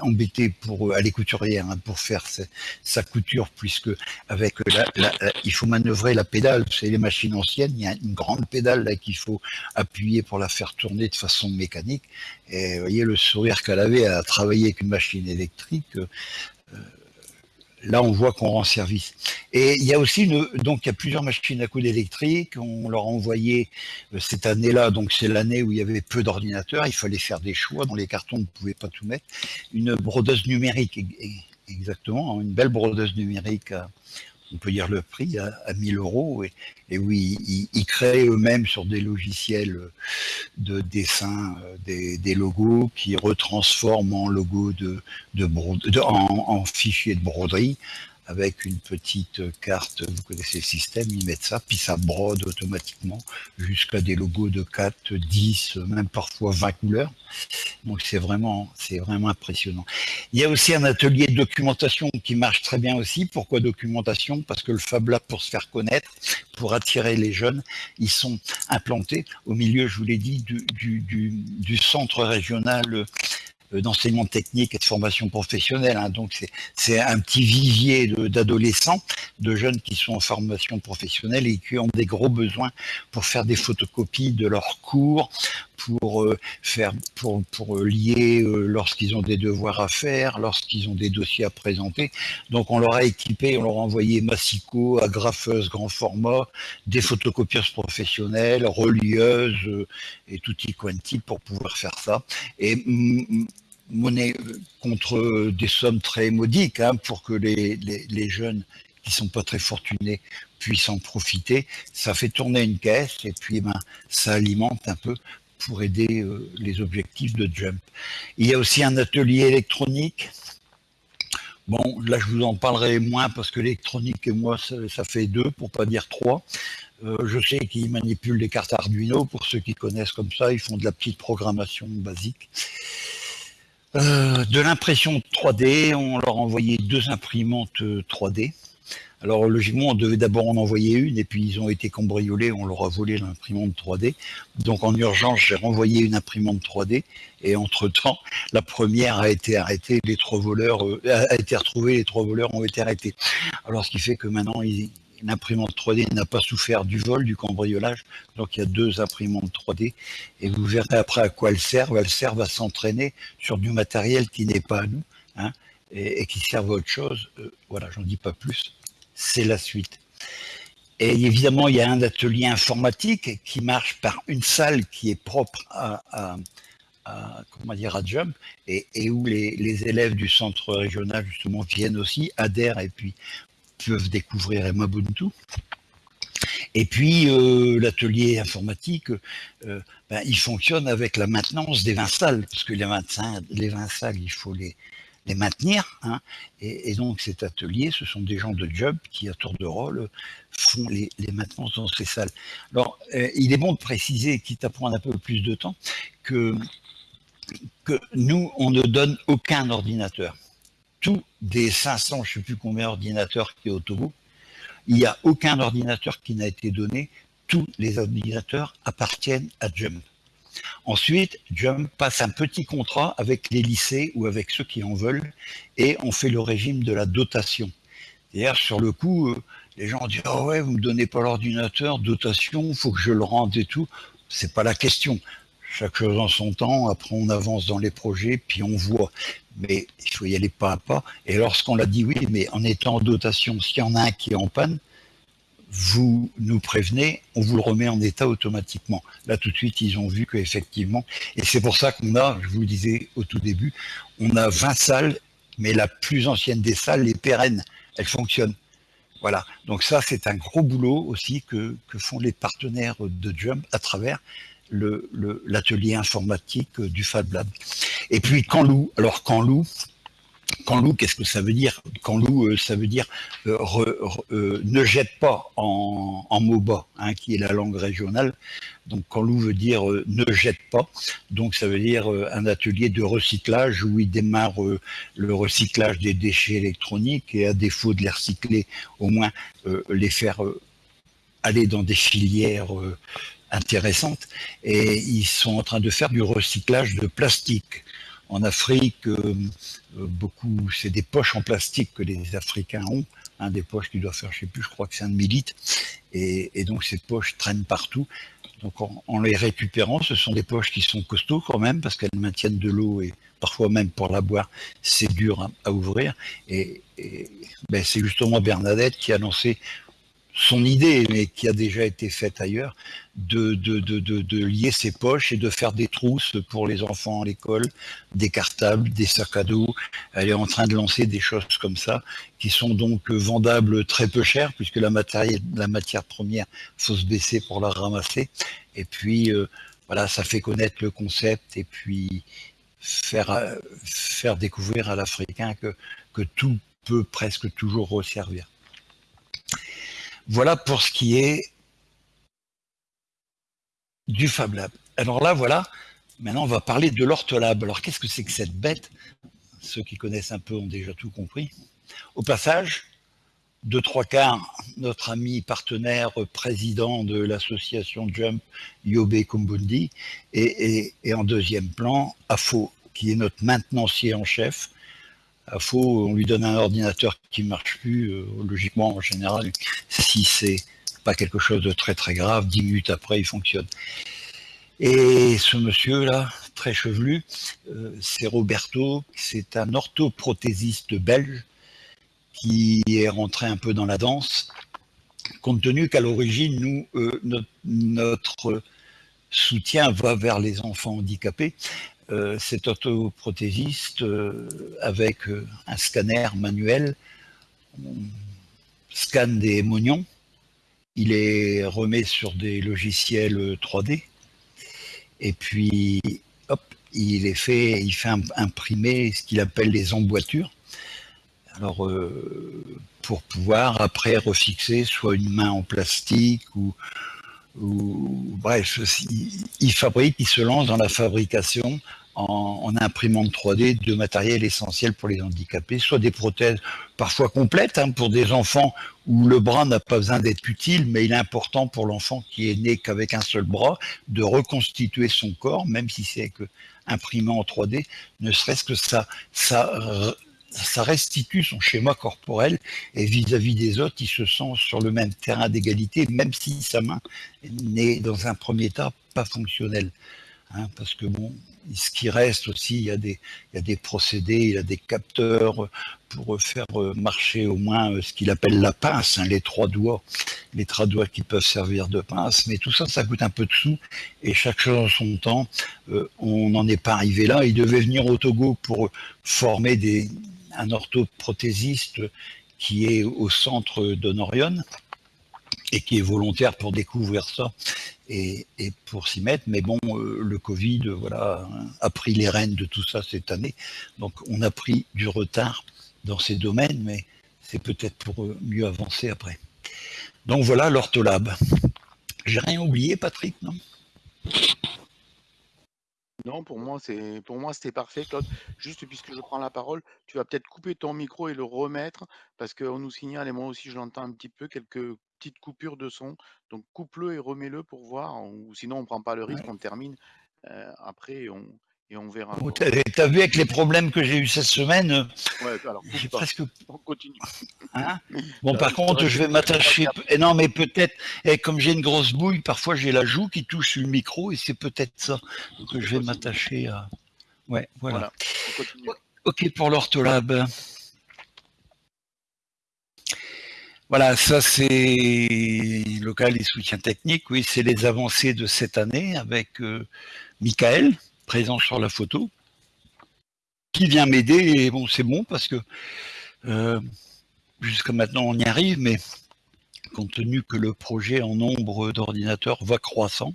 embêté pour aller couturière hein, pour faire sa, sa, couture, puisque avec la, la, il faut manœuvrer la pédale, c'est les machines anciennes, il y a une grande pédale là qu'il faut appuyer pour la faire tourner de façon mécanique. Et vous voyez le sourire qu'elle avait à travailler avec une machine électrique. Euh, là on voit qu'on rend service. Et il y a aussi une, donc il y a plusieurs machines à coudre électriques, on leur a envoyé euh, cette année-là, donc c'est l'année où il y avait peu d'ordinateurs, il fallait faire des choix, dans les cartons on ne pouvait pas tout mettre, une brodeuse numérique, exactement, une belle brodeuse numérique à, on peut dire le prix à, à 1000 euros, et, oui, ils, créent eux-mêmes sur des logiciels de dessin euh, des, logos qui retransforment en logos en, fichiers de broderie avec une petite carte, vous connaissez le système, ils mettent ça, puis ça brode automatiquement jusqu'à des logos de 4, 10, même parfois 20 couleurs. Donc c'est vraiment, c'est vraiment impressionnant. Il y a aussi un atelier de documentation qui marche très bien aussi. Pourquoi documentation? Parce que le Fab Lab, pour se faire connaître, pour attirer les jeunes, ils sont implantés au milieu, je vous l'ai dit, du, du centre régional d'enseignement technique et de formation professionnelle. Hein. Donc c'est un petit vivier d'adolescents, de, jeunes qui sont en formation professionnelle et qui ont des gros besoins pour faire des photocopies de leurs cours, pour euh, faire pour, pour lier euh, lorsqu'ils ont des devoirs à faire, lorsqu'ils ont des dossiers à présenter. Donc on leur a équipé, on leur a envoyé Massico, agrafeuse grand format, des photocopieuses professionnelles, relieuses et tutti quanti pour pouvoir faire ça. Et monnaie contre des sommes très modiques hein, pour que les, les, jeunes qui sont pas très fortunés puissent en profiter. Ça fait tourner une caisse et puis ben, ça alimente un peu pour aider euh, les objectifs de Jump. Il y a aussi un atelier électronique. Bon, là je vous en parlerai moins parce que l'électronique et moi ça, fait deux, pour pas dire trois. Euh, je sais qu'ils manipulent les cartes Arduino, pour ceux qui connaissent comme ça, ils font de la petite programmation basique. Euh, de l'impression 3D, on leur a envoyé deux imprimantes 3D. Alors logiquement, on devait d'abord en envoyer une, et puis ils ont été cambriolés, on leur a volé l'imprimante 3D. Donc en urgence, j'ai renvoyé une imprimante 3D, et entre-temps, la première a été arrêtée, les trois voleurs, euh, a été retrouvée, les trois voleurs ont été arrêtés. Alors ce qui fait que maintenant, ils, l'imprimante 3D n'a pas souffert du vol, du cambriolage. Donc il y a deux imprimantes 3D et vous verrez après à quoi elles servent. Elles servent à s'entraîner sur du matériel qui n'est pas à nous hein, et, qui servent à autre chose. Euh, voilà, j'en dis pas plus. C'est la suite. Et évidemment, il y a un atelier informatique qui marche par une salle qui est propre à, comment dire, à Jump et, où les, les, élèves du centre régional justement viennent aussi, adhèrent et puis peuvent découvrir Emabuntu. Et puis euh, l'atelier informatique, euh, ben, il fonctionne avec la maintenance des vins salles, parce que les vins, les vins salles, il faut les, les maintenir. Hein. et, donc cet atelier, ce sont des gens de job qui, à tour de rôle, font les, les maintenances dans ces salles. Alors, euh, il est bon de préciser, quitte à prendre un peu plus de temps, que, que nous, on ne donne aucun ordinateur tous des 500, je ne sais plus combien d'ordinateurs qui est au Togo, il n'y a aucun ordinateur qui n'a été donné. Tous les ordinateurs appartiennent à Jump. Ensuite, Jump passe un petit contrat avec les lycées ou avec ceux qui en veulent et on fait le régime de la dotation. D'ailleurs, sur le coup, euh, les gens disent oh ouais, vous me donnez pas l'ordinateur, dotation, il faut que je le rende et tout. C'est pas la question chaque chose en son temps, après on avance dans les projets, puis on voit. Mais il faut y aller pas à pas. Et lorsqu'on l'a dit, oui, mais en étant en dotation, s'il y en a un qui est en panne, vous nous prévenez, on vous le remet en état automatiquement. Là, tout de suite, ils ont vu qu'effectivement, et c'est pour ça qu'on a, je vous le disais au tout début, on a 20 salles, mais la plus ancienne des salles, les pérennes, elle fonctionne. Voilà, donc ça, c'est un gros boulot aussi que, que font les partenaires de Jump à travers l'atelier informatique du Fab Lab. Et puis Canlou, alors Canlou, Canlou, qu'est-ce que ça veut dire? Canlou, euh, ça veut dire euh, euh, ne jette pas en, en MOBA, hein, qui est la langue régionale. Donc Canlou veut dire ne jette pas. Donc ça veut dire un atelier de recyclage où il démarre le recyclage des déchets électroniques et à défaut de les recycler, au moins les faire aller dans des filières intéressante et ils sont en train de faire du recyclage de plastique. En Afrique, euh, euh, beaucoup, c'est des poches en plastique que les Africains ont, des poches qui doivent faire, je sais plus, je crois que c'est un demi et, et, donc ces poches traînent partout. Donc en, les récupérant, ce sont des poches qui sont costauds quand même, parce qu'elles maintiennent de l'eau et parfois même pour la boire, c'est dur à, ouvrir. Et, et ben, c'est justement Bernadette qui a lancé son idée, mais qui a déjà été faite ailleurs, de, de, de, de, lier ses poches et de faire des trousses pour les enfants à l'école, des cartables, des sacs à dos. Elle est en train de lancer des choses comme ça, qui sont donc vendables très peu cher, puisque la, matière, la matière première, faut se baisser pour la ramasser. Et puis, euh, voilà, ça fait connaître le concept et puis faire, euh, faire découvrir à l'Africain que, que tout peut presque toujours resservir. Voilà pour ce qui est du Fab Lab. Alors là, voilà, maintenant on va parler de l'Ortolab. Alors qu'est-ce que c'est que cette bête? Ceux qui connaissent un peu ont déjà tout compris. Au passage, deux, trois quarts, notre ami partenaire président de l'association Jump, Yobe Kumbundi, et, en deuxième plan, AFO, qui est notre maintenancier en chef. AFO, on lui donne un ordinateur qui ne marche plus, euh, logiquement en général, si c'est pas quelque chose de très très grave, dix minutes après il fonctionne. Et ce monsieur-là, très chevelu, euh, c'est Roberto, c'est un orthoprothésiste belge qui est rentré un peu dans la danse, compte tenu qu'à l'origine, euh, notre, soutien va vers les enfants handicapés. Euh, cet orthoprothésiste, euh, avec un scanner manuel, scanne des mognons, il est remet sur des logiciels 3D, et puis, hop, il est fait, il fait imprimer ce qu'il appelle les emboîtures, alors, euh, pour pouvoir après refixer soit une main en plastique ou, bref, il, fabrique, il se lance dans la fabrication en, imprimant 3D de matériel essentiel pour les handicapés, soit des prothèses parfois complètes hein, pour des enfants où le bras n'a pas besoin d'être utile, mais il est important pour l'enfant qui est né qu'avec un seul bras de reconstituer son corps, même si c'est que imprimé en 3D, ne serait-ce que ça, ça ça restitue son schéma corporel et vis-à-vis des autres, il se sent sur le même terrain d'égalité, même si sa main n'est dans un premier état pas fonctionnelle. Hein, parce que bon, ce qui reste aussi, il y, a des, il y a des procédés, il y a des capteurs pour faire marcher au moins ce qu'il appelle la pince, hein, les trois doigts, les trois doigts qui peuvent servir de pince, mais tout ça, ça coûte un peu de sous, et chaque chose en son temps, euh, on n'en est pas arrivé là. Il devait venir au Togo pour former des, un orthoprothésiste qui est au centre d'Honorion et qui est volontaire pour découvrir ça et, pour s'y mettre. Mais bon, euh, le Covid voilà, a pris les rênes de tout ça cette année. Donc on a pris du retard dans ces domaines, mais c'est peut-être pour mieux avancer après. Donc voilà l'ortholab. J'ai rien oublié, Patrick, non? Non, pour moi, c'est pour moi, c'était parfait, Claude. Juste puisque je prends la parole, tu vas peut-être couper ton micro et le remettre parce qu'on nous signale, et moi aussi je l'entends un petit peu, quelques petites coupures de son. Donc coupe-le et remets-le pour voir, ou sinon on prend pas le risque, on termine euh, après on, et on verra. Oh, tu as, vu avec les problèmes que j'ai eu cette semaine euh, Ouais, alors presque. On continue. Hein? Bon, par contre, je vais m'attacher. Et non, mais peut-être, et comme j'ai une grosse bouille, parfois j'ai la joue qui touche le micro et c'est peut-être ça que je vais m'attacher à. Ouais, voilà. ok pour l'ortholab. Voilà, ça c'est local et soutien technique. Oui, c'est les avancées de cette année avec euh, Michael présent sur la photo, qui vient m'aider, et bon, c'est bon, parce que euh, jusqu'à maintenant, on y arrive, mais compte tenu que le projet en nombre d'ordinateurs va croissant,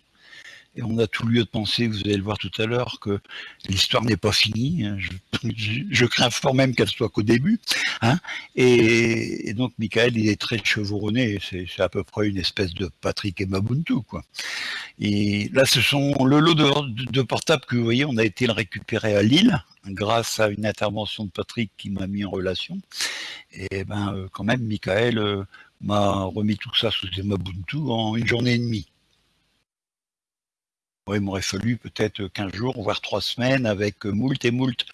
et on a tout lieu de penser, vous allez le voir tout à l'heure, que l'histoire n'est pas finie. Hein. Je, crains fort même qu'elle soit qu'au début. Hein. Et, donc, Michael, il est très chevronné. C'est à peu près une espèce de Patrick et Mabuntu. Quoi. Et là, ce sont le lot de, de portables que vous voyez, on a été le récupérer à Lille, grâce à une intervention de Patrick qui m'a mis en relation. Et ben, euh, quand même, Michael euh, m'a remis tout ça sous des Mabuntu en une journée et demie il m'aurait fallu peut-être 15 jours, voire 3 semaines, avec moult et moult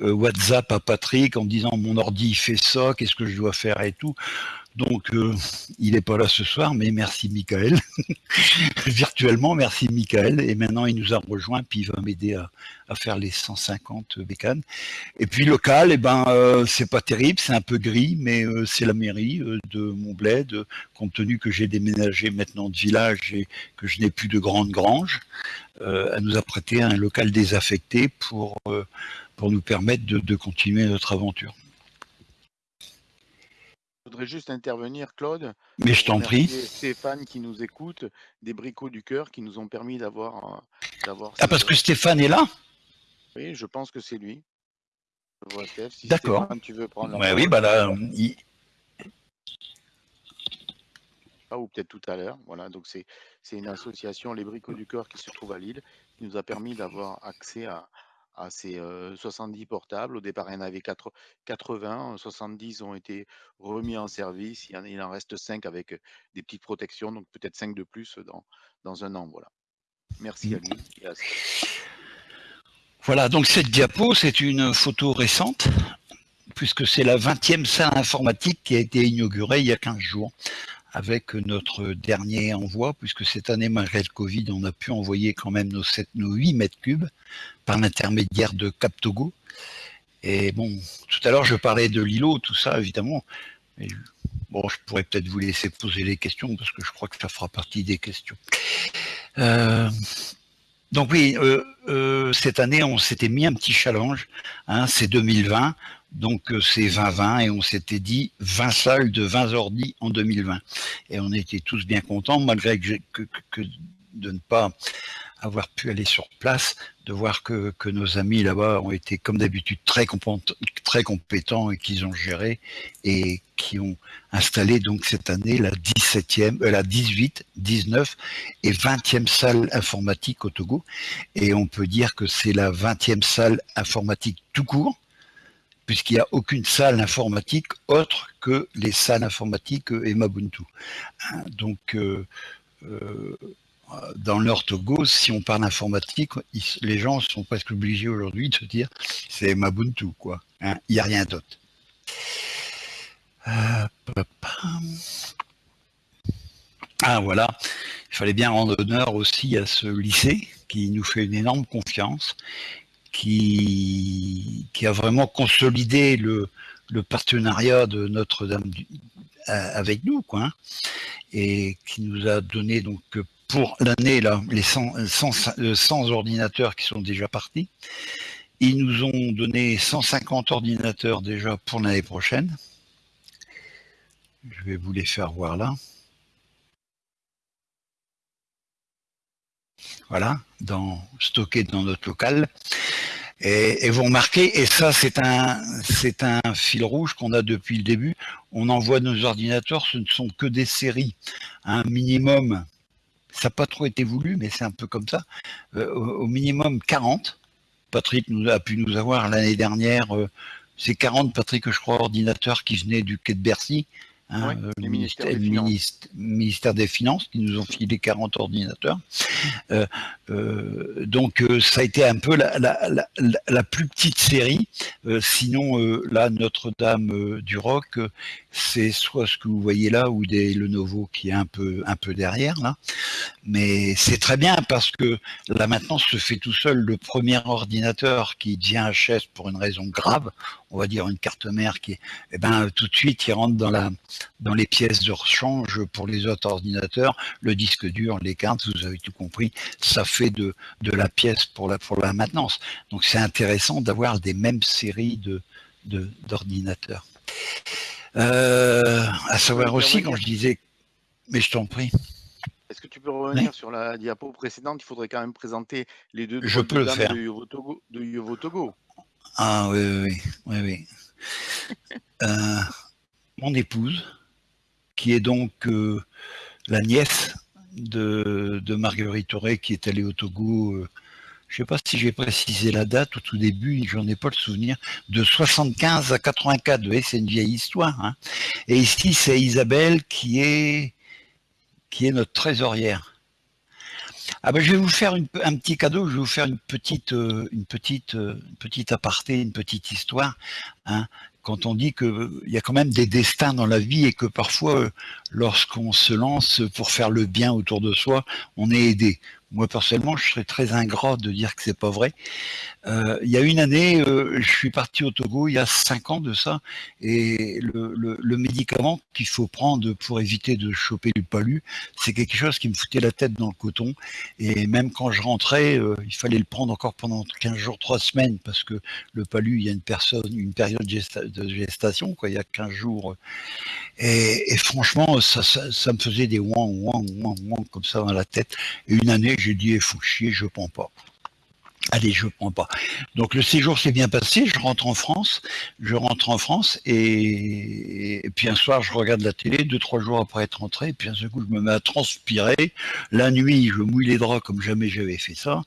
euh, WhatsApp à Patrick en disant mon ordi fait ça, qu'est-ce que je dois faire et tout. Donc, euh, il n'est pas là ce soir, mais merci Michael. Virtuellement, merci Michael. Et maintenant, il nous a rejoint, puis il va m'aider à, faire les 150 bécanes. Et puis, local, eh ben, euh, c'est pas terrible, c'est un peu gris, mais euh, c'est la mairie de mon bled, compte tenu que j'ai déménagé maintenant de village et que je n'ai plus de grande grange. elle nous a prêté un local désaffecté pour, pour nous permettre de continuer notre aventure voudrais juste intervenir, Claude. Mais je t'en prie. Stéphane qui nous écoute, des bricots du cœur qui nous ont permis d'avoir. ah, parce que Stéphane est là? Oui, je pense que c'est lui. D'accord. tu veux prendre Oui, bah là, ah, ou peut-être tout à l'heure. Voilà, donc c'est une association, les Bricots du Cœur, qui se trouve à Lille, qui nous a permis d'avoir accès à, à ces 70 portables. Au départ, il y en avait 80, 70 ont été remis en service. Il en, il en reste 5 avec des petites protections, donc peut-être 5 de plus dans, dans un an. Voilà. Merci à lui. Voilà, donc cette diapo, c'est une photo récente, puisque c'est la 20e salle informatique qui a été inaugurée il y a 15 jours avec notre dernier envoi, puisque cette année, malgré le Covid, on a pu envoyer quand même nos, 7, nos 8 mètres cubes par l'intermédiaire de Captogo. Et bon, tout à l'heure, je parlais de l'îlot, tout ça, évidemment. bon, je pourrais peut-être vous laisser poser les questions, parce que je crois que ça fera partie des questions. Euh, donc oui, euh, euh, cette année, on s'était mis un petit challenge. Hein, c'est 2020. Donc euh, c'est 2020 et on s'était dit 20 salles de 20 ordi en 2020. Et on était tous bien contents, malgré que, de ne pas avoir pu aller sur place, de voir que, nos amis là-bas ont été comme d'habitude très, très compétents et qu'ils ont géré et qui ont installé donc cette année la 17e, euh, la 18, 19 et 20e salle informatique au Togo. Et on peut dire que c'est la 20e salle informatique tout court, puisqu'il n'y a aucune salle informatique autre que les salles informatiques et Mabuntu. Hein, donc, euh, euh, dans leur Togo, si on parle informatique, les gens sont presque obligés aujourd'hui de se dire c'est Mabuntu, quoi. Hein, il n'y a rien d'autre. ah voilà, il fallait bien rendre honneur aussi à ce lycée qui nous fait une énorme confiance qui, a vraiment consolidé le, partenariat de Notre-Dame avec nous, quoi, hein, et qui nous a donné donc pour l'année là les 100, 100, ordinateurs qui sont déjà partis. Ils nous ont donné 150 ordinateurs déjà pour l'année prochaine. Je vais vous les faire voir là. Voilà, dans, stocké dans notre local. Et, vous remarquez, et ça c'est un, c'est un fil rouge qu'on a depuis le début, on envoie nos ordinateurs, ce ne sont que des séries. Un minimum, ça n'a pas trop été voulu, mais c'est un peu comme ça, euh, au, minimum 40. Patrick a pu nous avoir l'année dernière, euh, c'est 40, Patrick, je crois, ordinateurs qui venaient du quai de Bercy, Hein, euh, le ministère, des Finances qui nous ont filé 40 ordinateurs. Euh, euh, donc ça a été un peu la, plus petite série. sinon, là, Notre-Dame du Roc, c'est soit ce que vous voyez là ou des Lenovo qui est un peu, un peu derrière là. Mais c'est très bien parce que la maintenance se fait tout seul. Le premier ordinateur qui devient HS pour une raison grave, on va dire une carte mère qui, eh ben, tout de suite, il rentre dans, la, dans les pièces de rechange pour les autres ordinateurs. Le disque dur, les cartes, vous avez tout compris, ça fait de, de la pièce pour la, pour la maintenance. Donc c'est intéressant d'avoir des mêmes séries de d'ordinateurs. Euh, à savoir aussi, quand je disais, mais je t'en prie. Est-ce que tu peux revenir sur la diapo précédente? Il faudrait quand même présenter les deux je peux le faire. de Yovo Togo. Ah oui, oui, oui. oui, euh, mon épouse, qui est donc euh, la nièce de, Marguerite Auré, qui est allée au Togo, euh, je ne sais pas si j'ai précisé la date au tout début, j'en ai pas le souvenir, de 75 à 84, c'est une vieille histoire. Hein. Et ici, c'est Isabelle qui est, qui est notre trésorière. Ah ben, je vais vous faire un petit cadeau, je vais vous faire une petite, euh, une petite, euh, petite aparté, une petite histoire. Hein, quand on dit qu'il y a quand même des destins dans la vie et que parfois, euh, lorsqu'on se lance pour faire le bien autour de soi, on est aidé. Moi, personnellement, je serais très ingrat de dire que c'est pas vrai. Euh, il y a une année, euh, je suis parti au Togo, il y a cinq ans de ça, et le, médicament qu'il faut prendre pour éviter de choper du palu, c'est quelque chose qui me foutait la tête dans le coton. Et même quand je rentrais, euh, il fallait le prendre encore pendant 15 jours, 3 semaines, parce que le palu, il y a une, personne, une période de gestation, quoi, il y a 15 jours. Et, franchement, ça, ça, me faisait des ouang, ouang, ouang, ouang, comme ça dans la tête. Une année, j'ai dit, eh, faut chier, je prends pas. Allez, je prends pas. Donc le séjour s'est bien passé, je rentre en France, je rentre en France et, puis un soir je regarde la télé, deux, trois jours après être rentré, et puis un seul coup je me mets à transpirer. La nuit, je mouille les draps comme jamais j'avais fait ça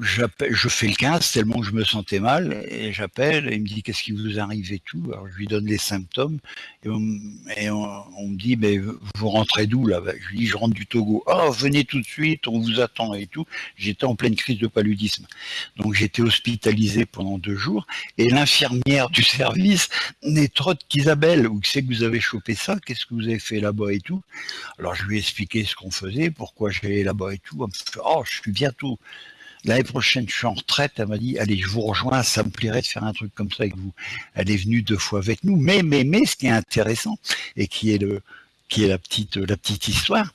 je fais le 15 tellement que je me sentais mal et j'appelle et il me dit qu'est-ce qui vous arrive et tout. Alors je lui donne les symptômes et on, me dit mais vous rentrez d'où là? Je lui dis je rentre du Togo. Oh venez tout de suite, on vous attend et tout. J'étais en pleine crise de paludisme, donc j'étais hospitalisé pendant deux jours et l'infirmière du service n'est trop qu'Isabelle. Où c'est que vous avez chopé ça? Qu'est-ce que vous avez fait là-bas et tout? Alors je lui ai expliqué ce qu'on faisait, pourquoi j'allais là-bas et tout. Oh je suis bientôt L'année prochaine, je suis en retraite. Elle m'a dit, allez, je vous rejoins, ça me plairait de faire un truc comme ça avec vous. Elle est venue deux fois avec nous. Mais, mais, mais, ce qui est intéressant et qui est le, qui la petite, la petite histoire,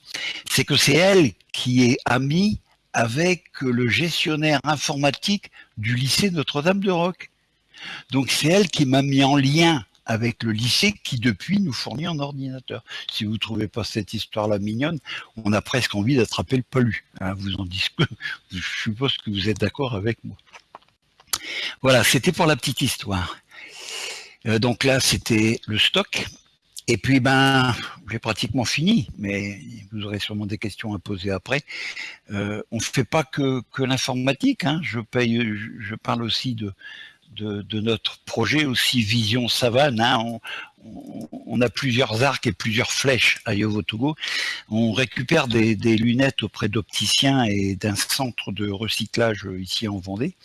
c'est que c'est elle qui est amie avec le gestionnaire informatique du lycée Notre-Dame de Roque. Donc c'est elle qui m'a mis en lien avec le lycée qui depuis nous fournit un ordinateur. Si vous ne trouvez pas cette histoire-là mignonne, on a presque envie d'attraper le palu. Hein, vous en je suppose que vous êtes d'accord avec moi. Voilà, c'était pour la petite histoire. Euh, donc là, c'était le stock. Et puis, ben, j'ai pratiquement fini, mais vous aurez sûrement des questions à poser après. Euh, on ne fait pas que, l'informatique. Hein. Je parle aussi de, de, notre projet aussi Vision Savane. Hein. On, a plusieurs arcs et plusieurs flèches à Yovotogo. On récupère des, lunettes auprès d'opticiens et d'un centre de recyclage ici en Vendée.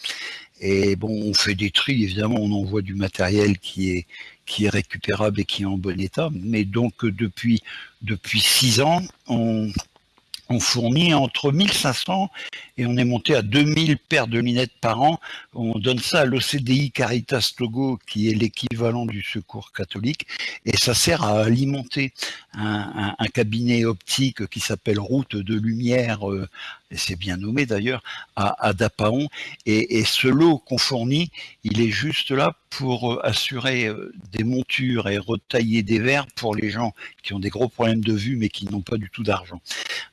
Et bon, on fait des tris, évidemment, on envoie du matériel qui est, qui est récupérable et qui est en bon état. Mais donc, depuis, depuis six ans, on, on fournit entre 1500 et on est monté à 2000 paires de lunettes par an. On donne ça à l'OCDI Caritas Togo, qui est l'équivalent du secours catholique, et ça sert à alimenter un, cabinet optique qui s'appelle Route de Lumière, euh, et c'est bien nommé d'ailleurs, à, Dapaon. Et, ce lot qu'on fournit, il est juste là pour euh, assurer euh, des montures et retailler des verres pour les gens qui ont des gros problèmes de vue mais qui n'ont pas du tout d'argent.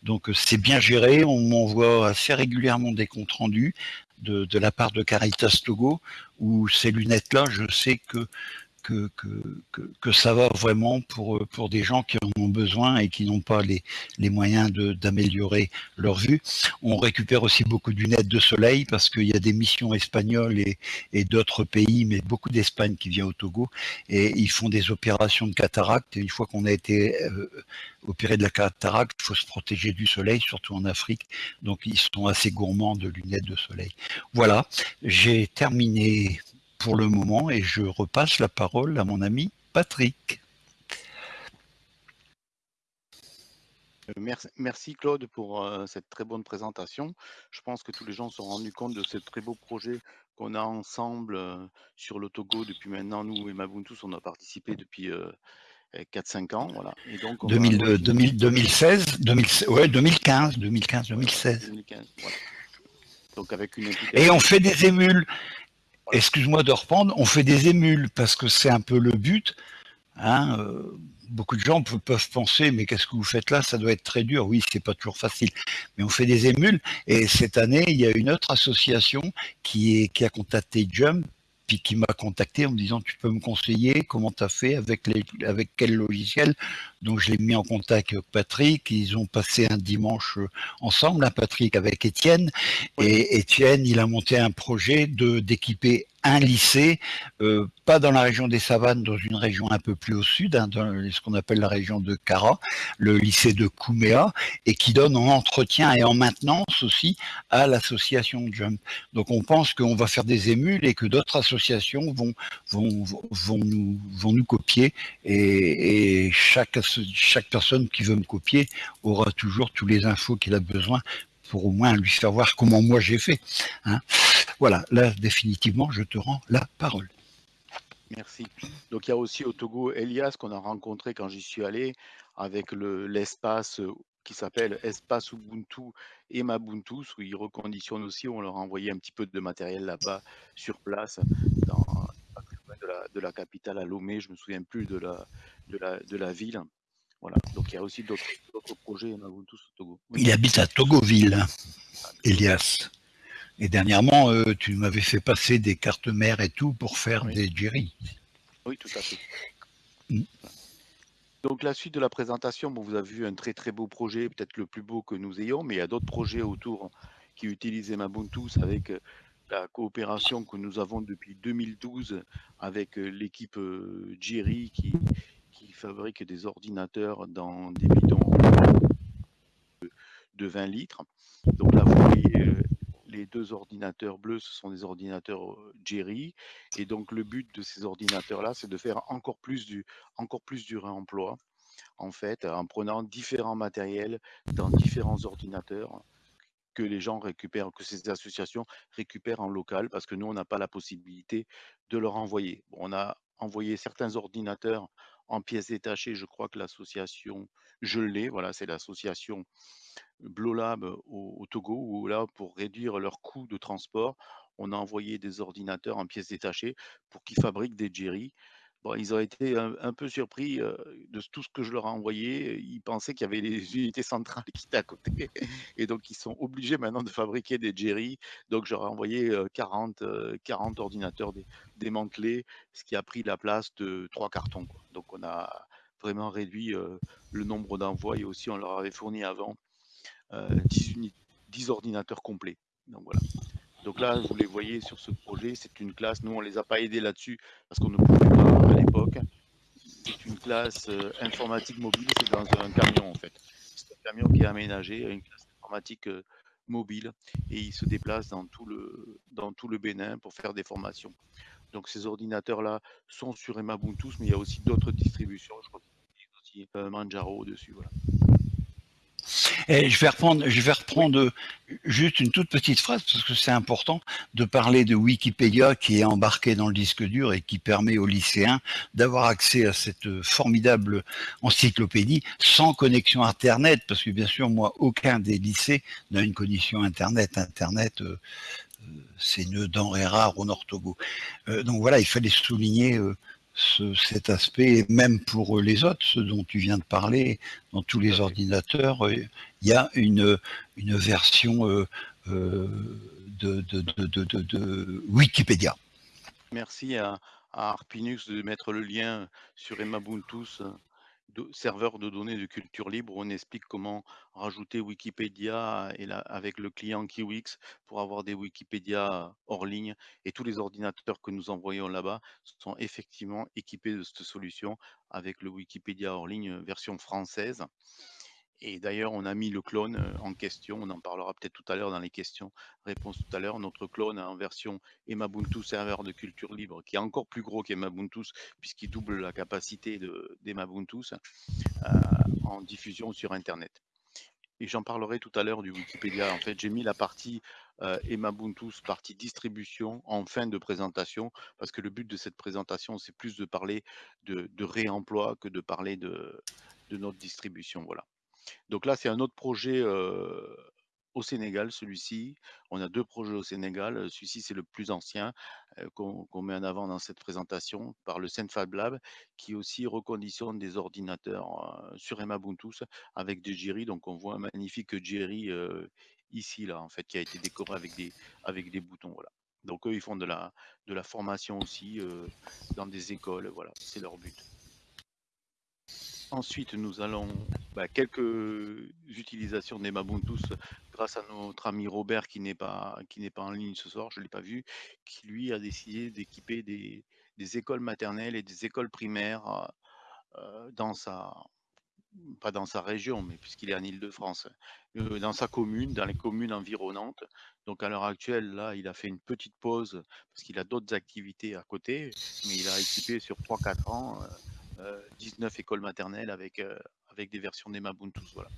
Donc c'est bien géré, on m'envoie assez régulièrement des comptes rendus de, de, la part de Caritas Togo, où ces lunettes-là, je sais que que, que, que, ça va vraiment pour, pour des gens qui en ont besoin et qui n'ont pas les, les moyens d'améliorer leur vue. On récupère aussi beaucoup de lunettes de soleil parce qu'il y a des missions espagnoles et, et d'autres pays, mais beaucoup d'Espagne qui vient au Togo et ils font des opérations de cataracte. Et une fois qu'on a été euh, opéré de la cataracte, il faut se protéger du soleil, surtout en Afrique. Donc ils sont assez gourmands de lunettes de soleil. Voilà, j'ai terminé pour le moment et je repasse la parole à mon ami Patrick. Euh, merci, Claude pour euh, cette très bonne présentation. Je pense que tous les gens se sont rendus compte de ce très beau projet qu'on a ensemble euh, sur le Togo depuis maintenant. Nous et Mabuntus, on a participé depuis 4-5 ans. Voilà. Et donc, 2016, 2016 ouais, 2015, 2015, 2016. Donc avec une Et on fait des émules excuse-moi de reprendre, on fait des émules parce que c'est un peu le but. Hein, euh, beaucoup de gens peuvent penser, mais qu'est-ce que vous faites là Ça doit être très dur. Oui, c'est pas toujours facile, mais on fait des émules. Et cette année, il y a une autre association qui, a contacté Jump qui m'a contacté en me disant tu peux me conseiller comment tu as fait avec les, avec quel logiciel? Donc je l'ai mis en contact avec Patrick. Ils ont passé un dimanche euh, ensemble hein, Patrick avec Étienne. Et Étienne il a monté un projet de d'équiper un lycée, euh, pas dans la région des Savanes, dans une région un peu plus au sud, hein, dans ce qu'on appelle la région de Kara, le lycée de Kouméa, et qui donne en entretien et en maintenance aussi à l'association Jump. Donc on pense qu'on va faire des émules et que d'autres associations vont, vont, vont, nous, vont nous copier et, et chaque, chaque personne qui veut me copier aura toujours tous les infos qu'il a besoin pour au moins lui faire voir comment moi j'ai fait. Hein. Voilà, là définitivement je te rends la parole. Merci. Donc il y a aussi au Togo Elias qu'on a rencontré quand j'y suis allé avec l'espace euh, qui s'appelle Espace Ubuntu et Mabuntu, où ils reconditionnent aussi, on leur a envoyé un petit peu de matériel là-bas sur place, dans, de, la, de la capitale à Lomé, je me souviens plus de la, de la, de la ville. Voilà. Donc il y a aussi d'autres projets Mabuntu au Togo. Il habite à Togoville, Elias. Et dernièrement, euh, tu m'avais fait passer des cartes mères et tout pour faire Oui. des Jerry. Oui, tout à fait. Mm. Donc la suite de la présentation, bon, vous avez vu un très très beau projet, peut-être le plus beau que nous ayons, mais il y a d'autres projets autour qui utilisent Emabuntus avec la coopération que nous avons depuis 2012 avec euh, l'équipe euh, Jerry qui, qui fabrique des ordinateurs dans des bidons de, de 20 litres. Donc là, vous voyez euh, les deux ordinateurs bleus, ce sont des ordinateurs Jerry. Et donc le but de ces ordinateurs-là, c'est de faire encore plus du, encore plus du réemploi, en fait, en prenant différents matériels dans différents ordinateurs que les gens récupèrent, que ces associations récupèrent en local, parce que nous, on n'a pas la possibilité de leur envoyer. On a envoyé certains ordinateurs en pièces détachées. Je crois que l'association, je l'ai, voilà, c'est l'association Blolab au, au Togo, où là, pour réduire leurs coûts de transport, on a envoyé des ordinateurs en pièces détachées pour qu'ils fabriquent des Jerry. Bon, ils ont été un, peu surpris de tout ce que je leur ai envoyé. Ils pensaient qu'il y avait les unités centrales qui étaient à côté. Et donc, ils sont obligés maintenant de fabriquer des Jerry. Donc, j'aurais envoyé euh, 40, euh, 40 ordinateurs dé- démantelés, ce qui a pris la place de trois cartons. Donc, on a vraiment réduit le nombre d'envois et aussi on leur avait fourni avant euh, 10, uni- 10 ordinateurs complets. Donc voilà. Donc là, vous les voyez sur ce projet, c'est une classe. Nous, on les a pas aidés là-dessus parce qu'on ne pouvait pas à l'époque. C'est une classe euh, informatique mobile, c'est dans un camion en fait. C'est un camion qui est aménagé, une classe informatique euh, mobile, et il se déplace dans tout le dans tout le Bénin pour faire des formations. Donc ces ordinateurs-là sont sur Emabuntus, mais il y a aussi d'autres distributions. Je crois qu'il y a aussi euh, Manjaro dessus. Voilà. Je vais reprendre, juste une toute petite phrase parce que c'est important de parler de Wikipédia qui est embarqué dans le disque dur et qui permet aux lycéens d'avoir accès à cette formidable encyclopédie sans connexion Internet parce que bien sûr moi aucun des lycées n'a une connexion Internet. Internet euh, euh, c'est une denrée rare au Nord Togo. Euh, donc voilà, il fallait souligner ce- cet aspect, même pour euh, les autres, ceux dont tu viens de parler, dans tous les ordinateurs, euh, il y a une, une version euh, de, de, de, de, de- de Wikipédia. Merci à, à Arpinux de mettre le lien sur Emabuntus, euh, de- serveur de données de culture libre. où On explique comment rajouter Wikipédia avec le client Kiwix pour avoir des Wikipédia hors ligne. Et tous les ordinateurs que nous envoyons là-bas sont effectivement équipés de cette solution avec le Wikipédia hors ligne version française. Et d'ailleurs, on a mis le clone euh, en question. On en parlera peut-être tout à l'heure dans les questions-réponses tout à l'heure. Notre clone en version Emabuntu serveur de culture libre, qui est encore plus gros qu'Emabuntus, puisqu'il double la capacité de- d'Emabuntus euh, en diffusion sur Internet. Et j'en parlerai tout à l'heure du Wikipédia. En fait, j'ai mis la partie euh, Emabuntus, partie distribution, en fin de présentation, parce que le but de cette présentation, c'est plus de parler de, de réemploi que de parler de, de notre distribution. Voilà. Donc là, c'est un autre projet au Sénégal, celui-ci. On a deux projets au Sénégal. Celui-ci, c'est le plus ancien qu'on met en avant dans cette présentation par le Senfab Lab, qui aussi reconditionne des ordinateurs sur Emabuntus avec des Jerry. Donc on voit un magnifique euh, ici, là, en fait, qui a été décoré avec des, avec des boutons. Voilà. Donc eux, ils font de la, de la formation aussi dans des écoles. Voilà, c'est leur but. Ensuite, nous allons bah, quelques utilisations des Mabuntus grâce à notre ami Robert qui n'est pas qui n'est pas en ligne ce soir, je l'ai pas vu, qui lui a décidé d'équiper des, écoles maternelles et des écoles primaires euh, dans sa pas dans sa région, mais puisqu'il est en Île-de-France, euh, dans sa commune, dans les communes environnantes. Donc à l'heure actuelle, là, il a fait une petite pause parce qu'il a d'autres activités à côté, mais il a équipé sur 3-4 ans euh, euh, 19 écoles maternelles avec, euh, avec des versions des Mabuntus. Voilà.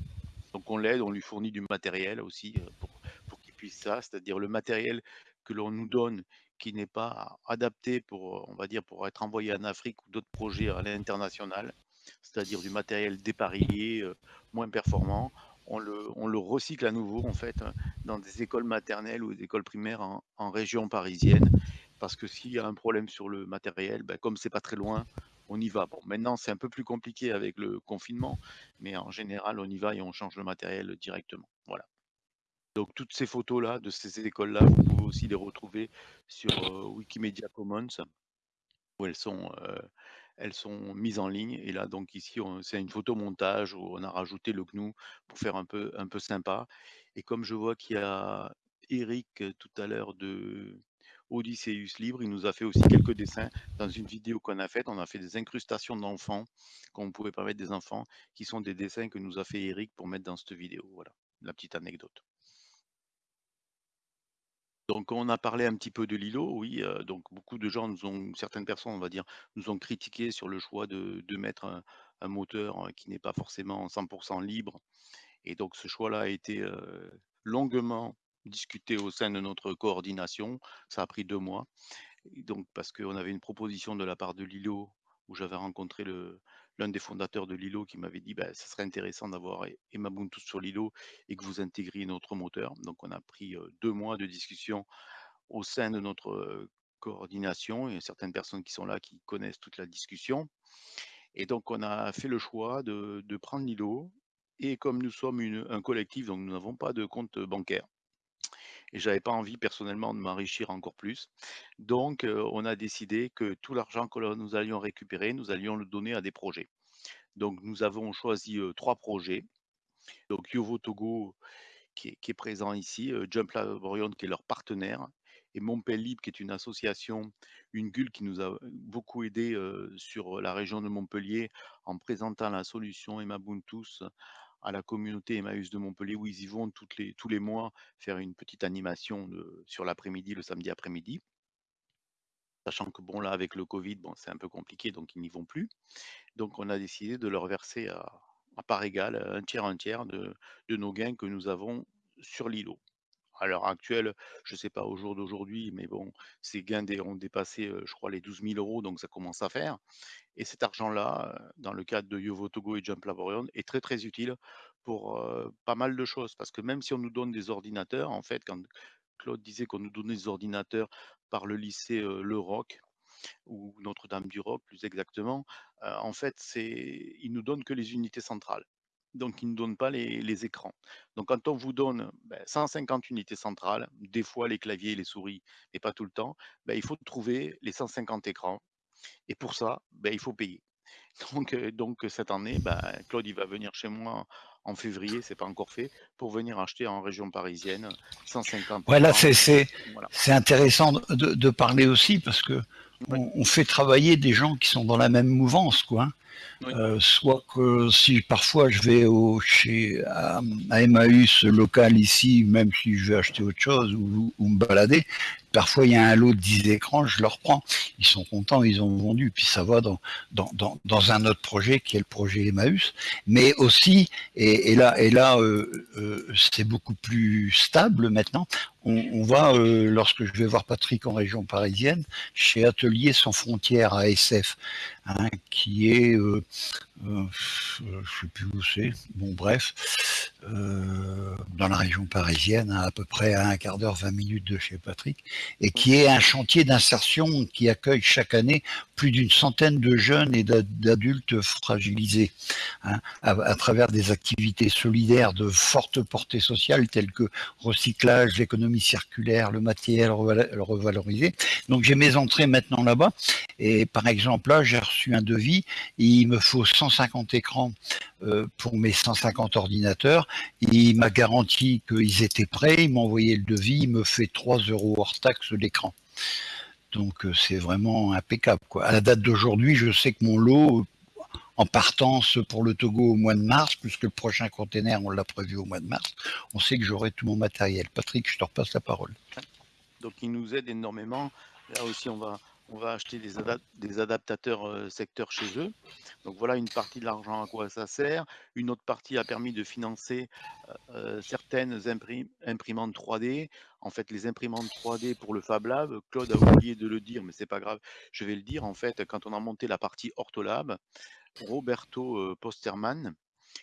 Donc on l'aide, on lui fournit du matériel aussi euh, pour, pour qu'il puisse ça, c'est-à-dire le matériel que l'on nous donne qui n'est pas adapté pour, on va dire, pour être envoyé en Afrique ou d'autres projets à l'international, c'est-à-dire du matériel dépareillé, euh, moins performant. On le, on le recycle à nouveau en fait hein, dans des écoles maternelles ou des écoles primaires en, en région parisienne, parce que s'il y a un problème sur le matériel, ben, comme c'est pas très loin, on y va. Bon, maintenant c'est un peu plus compliqué avec le confinement, mais en général, on y va et on change le matériel directement. Voilà. Donc toutes ces photos-là, de ces écoles-là, vous pouvez aussi les retrouver sur, heu, Wikimedia Commons où elles sont, heu, elles sont mises en ligne et là donc ici c'est une photomontage où on a rajouté le GNU pour faire un peu un peu sympa et comme je vois qu'il y a Eric, heu, tout à l'heure de Odysseus Libre, il nous a fait aussi quelques dessins dans une vidéo qu'on a faite. On a fait des incrustations d'enfants, qu'on pouvait pas mettre des enfants, qui sont des dessins que nous a fait Eric pour mettre dans cette vidéo, voilà, la petite anecdote. Donc on a parlé un petit peu de Lilo, oui, heu, donc beaucoup de gens nous ont certaines personnes, on va dire, nous ont critiqué sur le choix de de mettre un moteur, heu, qui n'est pas forcément 100 libre et donc ce choix-là a été, heu, longuement discuté au sein de notre coordination. Ça a pris 2 mois donc parce qu'on avait une proposition de la part de Lilo, où j'avais rencontré l'un des fondateurs de Lilo qui m'avait dit: «Bah, ça serait intéressant d'avoir E Emabuntu sur Lilo et que vous intégriez notre moteur». Donc on a pris, heu, 2 mois de discussion au sein de notre, coordination. Il y a certaines personnes qui sont là, qui connaissent toute la discussion et donc on a fait le choix de prendre Lilo et comme nous sommes un collectif, donc nous n'avons pas de compte, bancaire et j'avais pas envie personnellement de m'enrichir encore plus. Donc heu, on a décidé que tout l'argent que nous allions récupérer, nous allions le donner à des projets. Donc nous avons choisi, heu, 3 projets. Donc Yovo Togo qui est présent ici, heu, Jump Laborion qui est leur partenaire et Mon Pelle Libre qui est une association, une GUL qui nous a beaucoup aidé heu, sur la région de Montpellier en présentant la solution Emabuntus à la communauté Emmaüs de Montpellier où ils y vont toutes les tous les mois faire une petite animation sur l'après-midi, le samedi après-midi. Sachant que bon là avec le covid, c'est un peu compliqué donc ils n'y vont plus. Donc on a décidé de leur verser à part égale, un tiers, un tiers de nos gains que nous avons sur Lilo. À l'heure actuelle, je sais pas au jour d'aujourd'hui, mais bon, ces gains ont dépassé, je crois les 12 000 € donc ça commence à faire et cet argent-là, dans le cadre de Yovo Togo et Jump Laborion est très, très utile pour, pas mal de choses. Parce que même si on nous donne des ordinateurs, en fait, quand Claude disait qu'on nous donnait des ordinateurs par le lycée, heu, Le Roc ou Notre-Dame du Roc plus exactement, en fait, ils nous donnent que les unités centrales. Donc ils ne donnent pas les les écrans. Donc quand on vous donne, bah, 150 unités centrales, des fois les claviers et les souris, mais pas tout le temps, bah, il faut trouver les 150 écrans et pour ça, bah, il faut payer. Donc heu, donc cette année, Claude, il va venir chez moi en février, c'est pas encore fait, pour venir acheter en région parisienne 150 Ouais, là, écrans. c'est c'est Voilà. c'est intéressant de, de parler aussi parce que on, on fait travailler des gens qui sont dans la même mouvance, quoi. Euh, soit que si parfois je vais au, chez, à, Emmaüs local ici, même si je vais acheter autre chose ou, me balader, parfois il y a un lot de 10 écrans, je leur prends. Ils sont contents, ils ont vendu, puis ça va dans, dans, dans, dans un autre projet qui est le projet Emmaüs. Mais aussi, et, là, et là euh, euh, c'est beaucoup plus stable maintenant, on, va, lorsque je vais voir Patrick en région parisienne, chez Atelier sans frontières à SF, hein, qui est, euh, euh, je ne sais plus où c'est, bon bref, euh, dans la région parisienne, à, à peu près à un quart d'heure, 20 minutes de chez Patrick, et qui est un chantier d'insertion qui accueille chaque année plus d'une centaine de jeunes et d'adultes fragilisés, hein, à, à, travers des activités solidaires de forte portée sociale telles que recyclage, l'économie circulaire, le matériel revalorisé. Donc j'ai mes entrées maintenant là-bas, et par exemple là, j'ai reçu un devis, il me faut 150 écrans euh, pour mes 150 ordinateurs, il m'a garanti qu'ils étaient prêts, il m'a envoyé le devis, il me fait 3 euros hors taxe l'écran. Donc euh, c'est vraiment impeccable. Quoi. À la date d'aujourd'hui, je sais que mon lot, en partance pour le Togo au mois de mars, puisque le prochain container, on l'a prévu au mois de mars, on sait que j'aurai tout mon matériel. Patrick, je te repasse la parole. Donc il nous aide énormément. Là aussi, on va, on va acheter des, adap des adaptateurs euh, secteurs chez eux. Donc voilà une partie de l'argent à quoi ça sert. Une autre partie a permis de financer euh, certaines imprim imprimantes 3D. En fait, les imprimantes 3D pour le Fab Lab, Claude a oublié de le dire, mais c'est pas grave, je vais le dire. En fait, quand on a monté la partie Ortholab, Roberto euh, Posterman,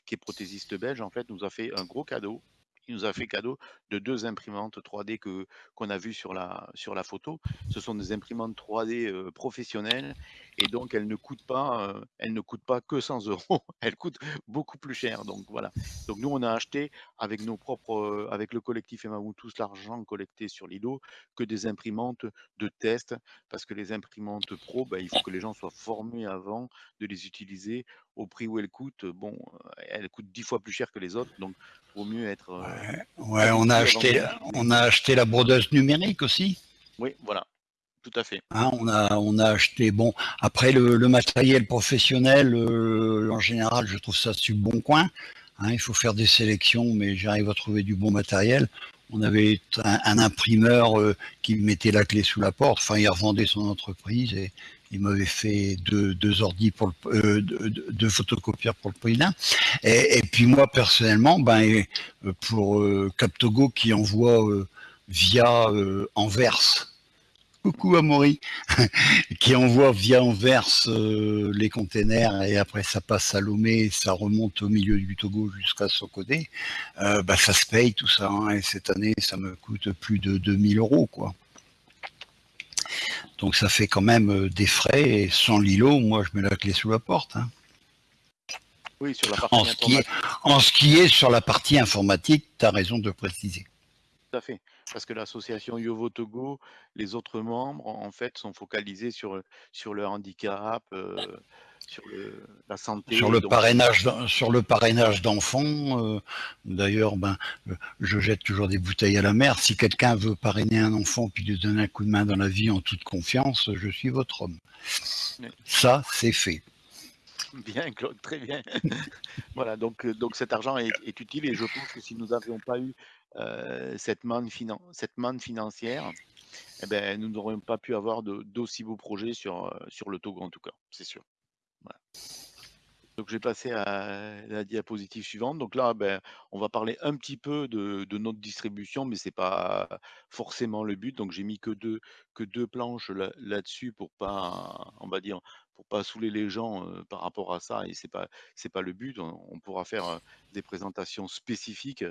qui est prothésiste belge, en fait, nous a fait un gros cadeau nous a fait cadeau de 2 imprimantes 3D que qu'on a vues sur la sur la photo. Ce sont des imprimantes 3D, heu, professionnelles et donc elles ne coûtent pas, heu, elles ne coûtent pas que 100 €, elles coûtent beaucoup plus cher, donc voilà. Donc nous, on a acheté avec nos propres, heu, avec le collectif Aimons tous l'argent collecté sur Lido, que des imprimantes de test parce que les imprimantes pro, bah, il faut que les gens soient formés avant de les utiliser au prix où elles coûtent. Bon, heu, elles coûtent 10 fois plus cher que les autres, donc vaut mieux être, heu, Ouais, ouais, on a acheté, utiliser. on a acheté la brodeuse numérique aussi. Oui, voilà, tout à fait. Hein, on a, on a acheté. Bon, après le, le matériel professionnel, euh, en général, je trouve ça sur bon coin. Hein, il faut faire des sélections, mais j'arrive à trouver du bon matériel. On avait un, un imprimeur euh, qui mettait la clé sous la porte. Enfin, il revendait son entreprise et il m'avait fait deux, deux ordi pour le, euh, deux, photocopieurs pour le prix. Et, puis moi personnellement, ben et, pour euh, Captogo qui envoie euh, via euh, Anvers coucou Amaury, qui envoie via Anvers euh, les containers et après ça passe à Lomé, ça remonte au milieu du Togo jusqu'à Sokodé, euh, bah, ça se paye tout ça. Hein, et cette année, ça me coûte plus de 2000 euros. quoi. Donc ça fait quand même euh, des frais et sans l'îlot, moi je mets la clé sous la porte. Hein. Oui, sur la partie en, ce qui est, en ce qui est sur la partie informatique, tu as raison de préciser. Tout à fait. Parce que l'association Yovo Togo, les autres membres, en fait, sont focalisés sur, sur le handicap, euh, sur le, la santé. Sur le donc... parrainage, sur le parrainage d'enfants. Euh, D'ailleurs, ben, je jette toujours des bouteilles à la mer. Si quelqu'un veut parrainer un enfant puis lui donner un coup de main dans la vie en toute confiance, je suis votre homme. Oui. Ça, c'est fait. Bien, Claude, très bien. voilà, donc, donc cet argent est, est, utile et je pense que si nous n'avions pas eu euh, cette, manne finan cette manne financière, eh ben, nous n'aurions pas pu avoir d'aussi beaux projets sur, euh, sur le Togo, en tout cas, c'est sûr. Donc, je vais passer à la diapositive suivante. Donc là, ben, on va parler un petit peu de, notre distribution, mais c'est pas forcément le but. Donc, j'ai mis que deux, que deux planches là-dessus là pour pas, on va dire, pour pas saouler les gens euh, par rapport à ça. Et c'est pas, pas le but. On, pourra faire euh, des présentations spécifiques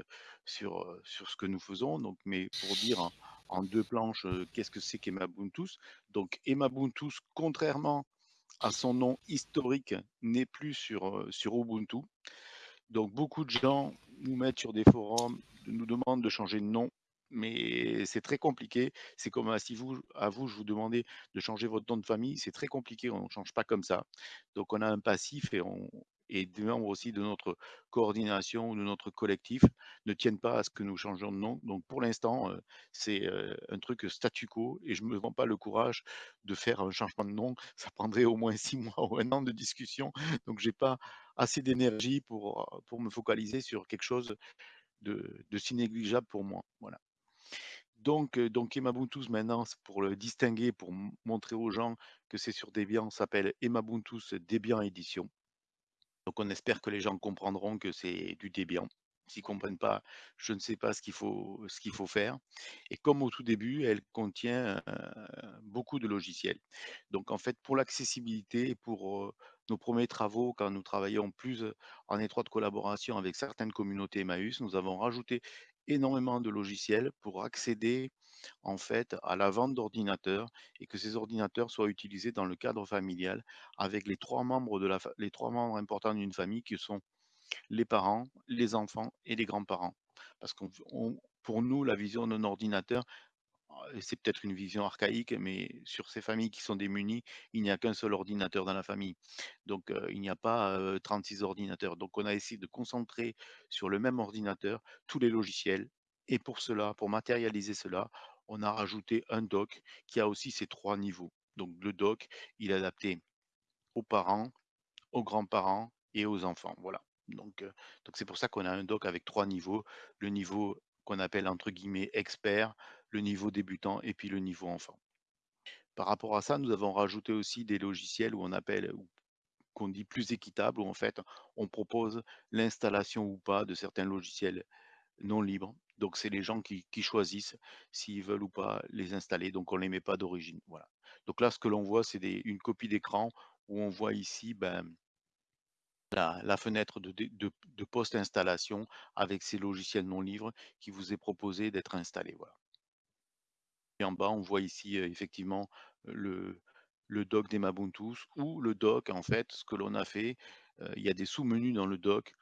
sur, euh, sur ce que nous faisons. Donc, mais pour dire en, deux planches, qu'est-ce que c'est qu'Emabuntus Donc, Emabuntus, contrairement à son nom historique n'est plus sur, sur Ubuntu. Donc beaucoup de gens nous mettent sur des forums, nous demandent de changer de nom, mais c'est très compliqué. C'est comme si vous, à vous, je vous demandais de changer votre nom de famille, c'est très compliqué, on ne change pas comme ça. Donc on a un passif et on, et des membres aussi de notre coordination ou de notre collectif ne tiennent pas à ce que nous changeons de nom. Donc pour l'instant, euh, c'est euh, un truc statu quo et je ne me vends pas le courage de faire un changement de nom. Ça prendrait au moins six mois ou un an de discussion. Donc j'ai pas assez d'énergie pour, pour me focaliser sur quelque chose de, de si négligeable pour moi. Voilà. Donc, donc Emabuntus maintenant, pour le distinguer, pour montrer aux gens que c'est sur Debian, s'appelle Emabuntus Debian Edition. Donc on espère que les gens comprendront que c'est du Debian. S'ils ne comprennent pas, je ne sais pas ce qu'il faut, faire. Et comme au tout début, elle contient euh, beaucoup de logiciels. Donc en fait, pour l'accessibilité pour euh, nos premiers travaux, quand nous travaillons plus en étroite collaboration avec certaines communautés Emmaüs, nous avons rajouté énormément de logiciels pour accéder en fait à la vente d'ordinateurs et que ces ordinateurs soient utilisés dans le cadre familial avec les trois membres importants d'une famille qui sont les parents, les enfants et les grands-parents. Parce qu'on pour nous la vision d'un ordinateur c'est peut-être une vision archaïque, mais sur ces familles qui sont démunies, il n'y a qu'un seul ordinateur dans la famille. Donc, il n'y a pas euh, 36 ordinateurs. Donc, on a essayé de concentrer sur le même ordinateur tous les logiciels. Et pour cela, pour matérialiser cela, on a rajouté un doc qui a aussi ces trois niveaux. Donc, le doc, il est adapté aux parents, aux grands-parents et aux enfants. Voilà. Donc c'est pour ça qu'on a un doc avec trois niveaux. Le niveau qu'on appelle entre guillemets expert, le niveau débutant et puis le niveau enfant. Par rapport à ça, nous avons rajouté aussi des logiciels où on appelle, qu'on dit plus équitable, où en fait on propose l'installation ou pas de certains logiciels non libres. Donc c'est les gens qui, choisissent s'ils veulent ou pas les installer. Donc on ne les met pas d'origine. Voilà. Donc là, ce que l'on voit, c'est une copie d'écran où on voit ici ben, La fenêtre de de post-installation avec ces logiciels non libres qui vous est proposé d'être installé, voilà. Et en bas, on voit ici, effectivement, le le dock d'Emabuntus ou le dock en fait, ce que l'on a fait, il y a des sous-menus dans le dock.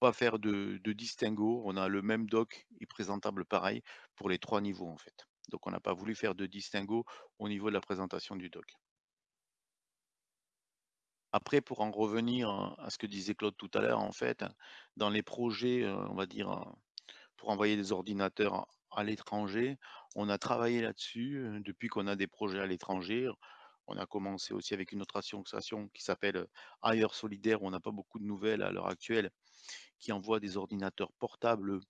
Pas faire de de distinguo, on a le même dock est présentable pareil pour les 3 niveaux, en fait. Donc on n'a pas voulu faire de distinguo au niveau de la présentation du dock. Après pour en revenir, à ce que disait Claude tout à l'heure, en fait, dans les projets, on va dire, pour envoyer des ordinateurs à l'étranger, on a travaillé là-dessus, heu, depuis qu'on a des projets à l'étranger. On a commencé aussi avec une autre association qui s'appelle, heu, Ailleurs Solidaires, où on n'a pas beaucoup de nouvelles à l'heure actuelle, qui envoie des ordinateurs portables,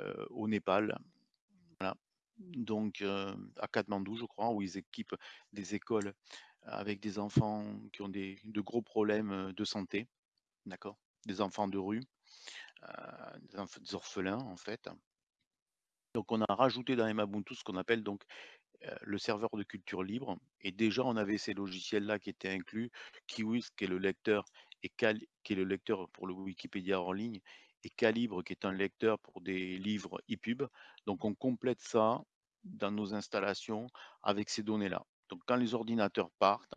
heu, au Népal. Voilà, donc à Katmandou, je crois, où ils équipent des écoles avec des enfants qui ont des de gros problèmes, de santé, d'accord? Des enfants de rue, des des orphelins, en fait. Donc on a rajouté dans Emabuntu ce qu'on appelle donc, heu, le serveur de culture libre et déjà on avait ces logiciels-là qui étaient inclus. Kiwis qui est le lecteur et Cal qui est le lecteur pour le Wikipédia hors ligne et Calibre qui est un lecteur pour des livres EPUB. Donc on complète ça dans nos installations avec ces données-là. Donc quand les ordinateurs partent,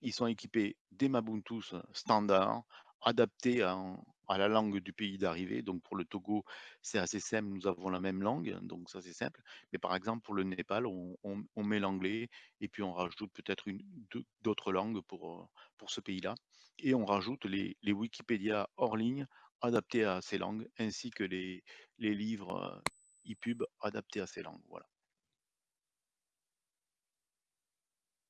ils sont équipés d'Emabuntus standard, adaptés en à la langue du pays d'arrivée. Donc pour le Togo, c'est assez simple, nous avons la même langue, donc ça c'est simple. Mais par exemple pour le Népal, on met l'anglais et puis on rajoute peut-être d'autres langues pour, heu, pour ce pays-là et on rajoute les les Wikipédia hors ligne adaptés à ces langues ainsi que les les livres, heu, EPUB adaptés à ces langues, voilà.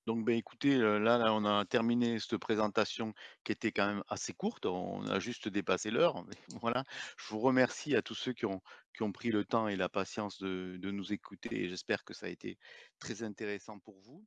Donc beh, écoutez, là on a terminé cette présentation qui était quand même assez courte. On a juste dépassé l'heure, voilà. Je vous remercie à tous ceux qui ont pris le temps et la patience de de nous écouter j'espère que ça a été très intéressant pour vous.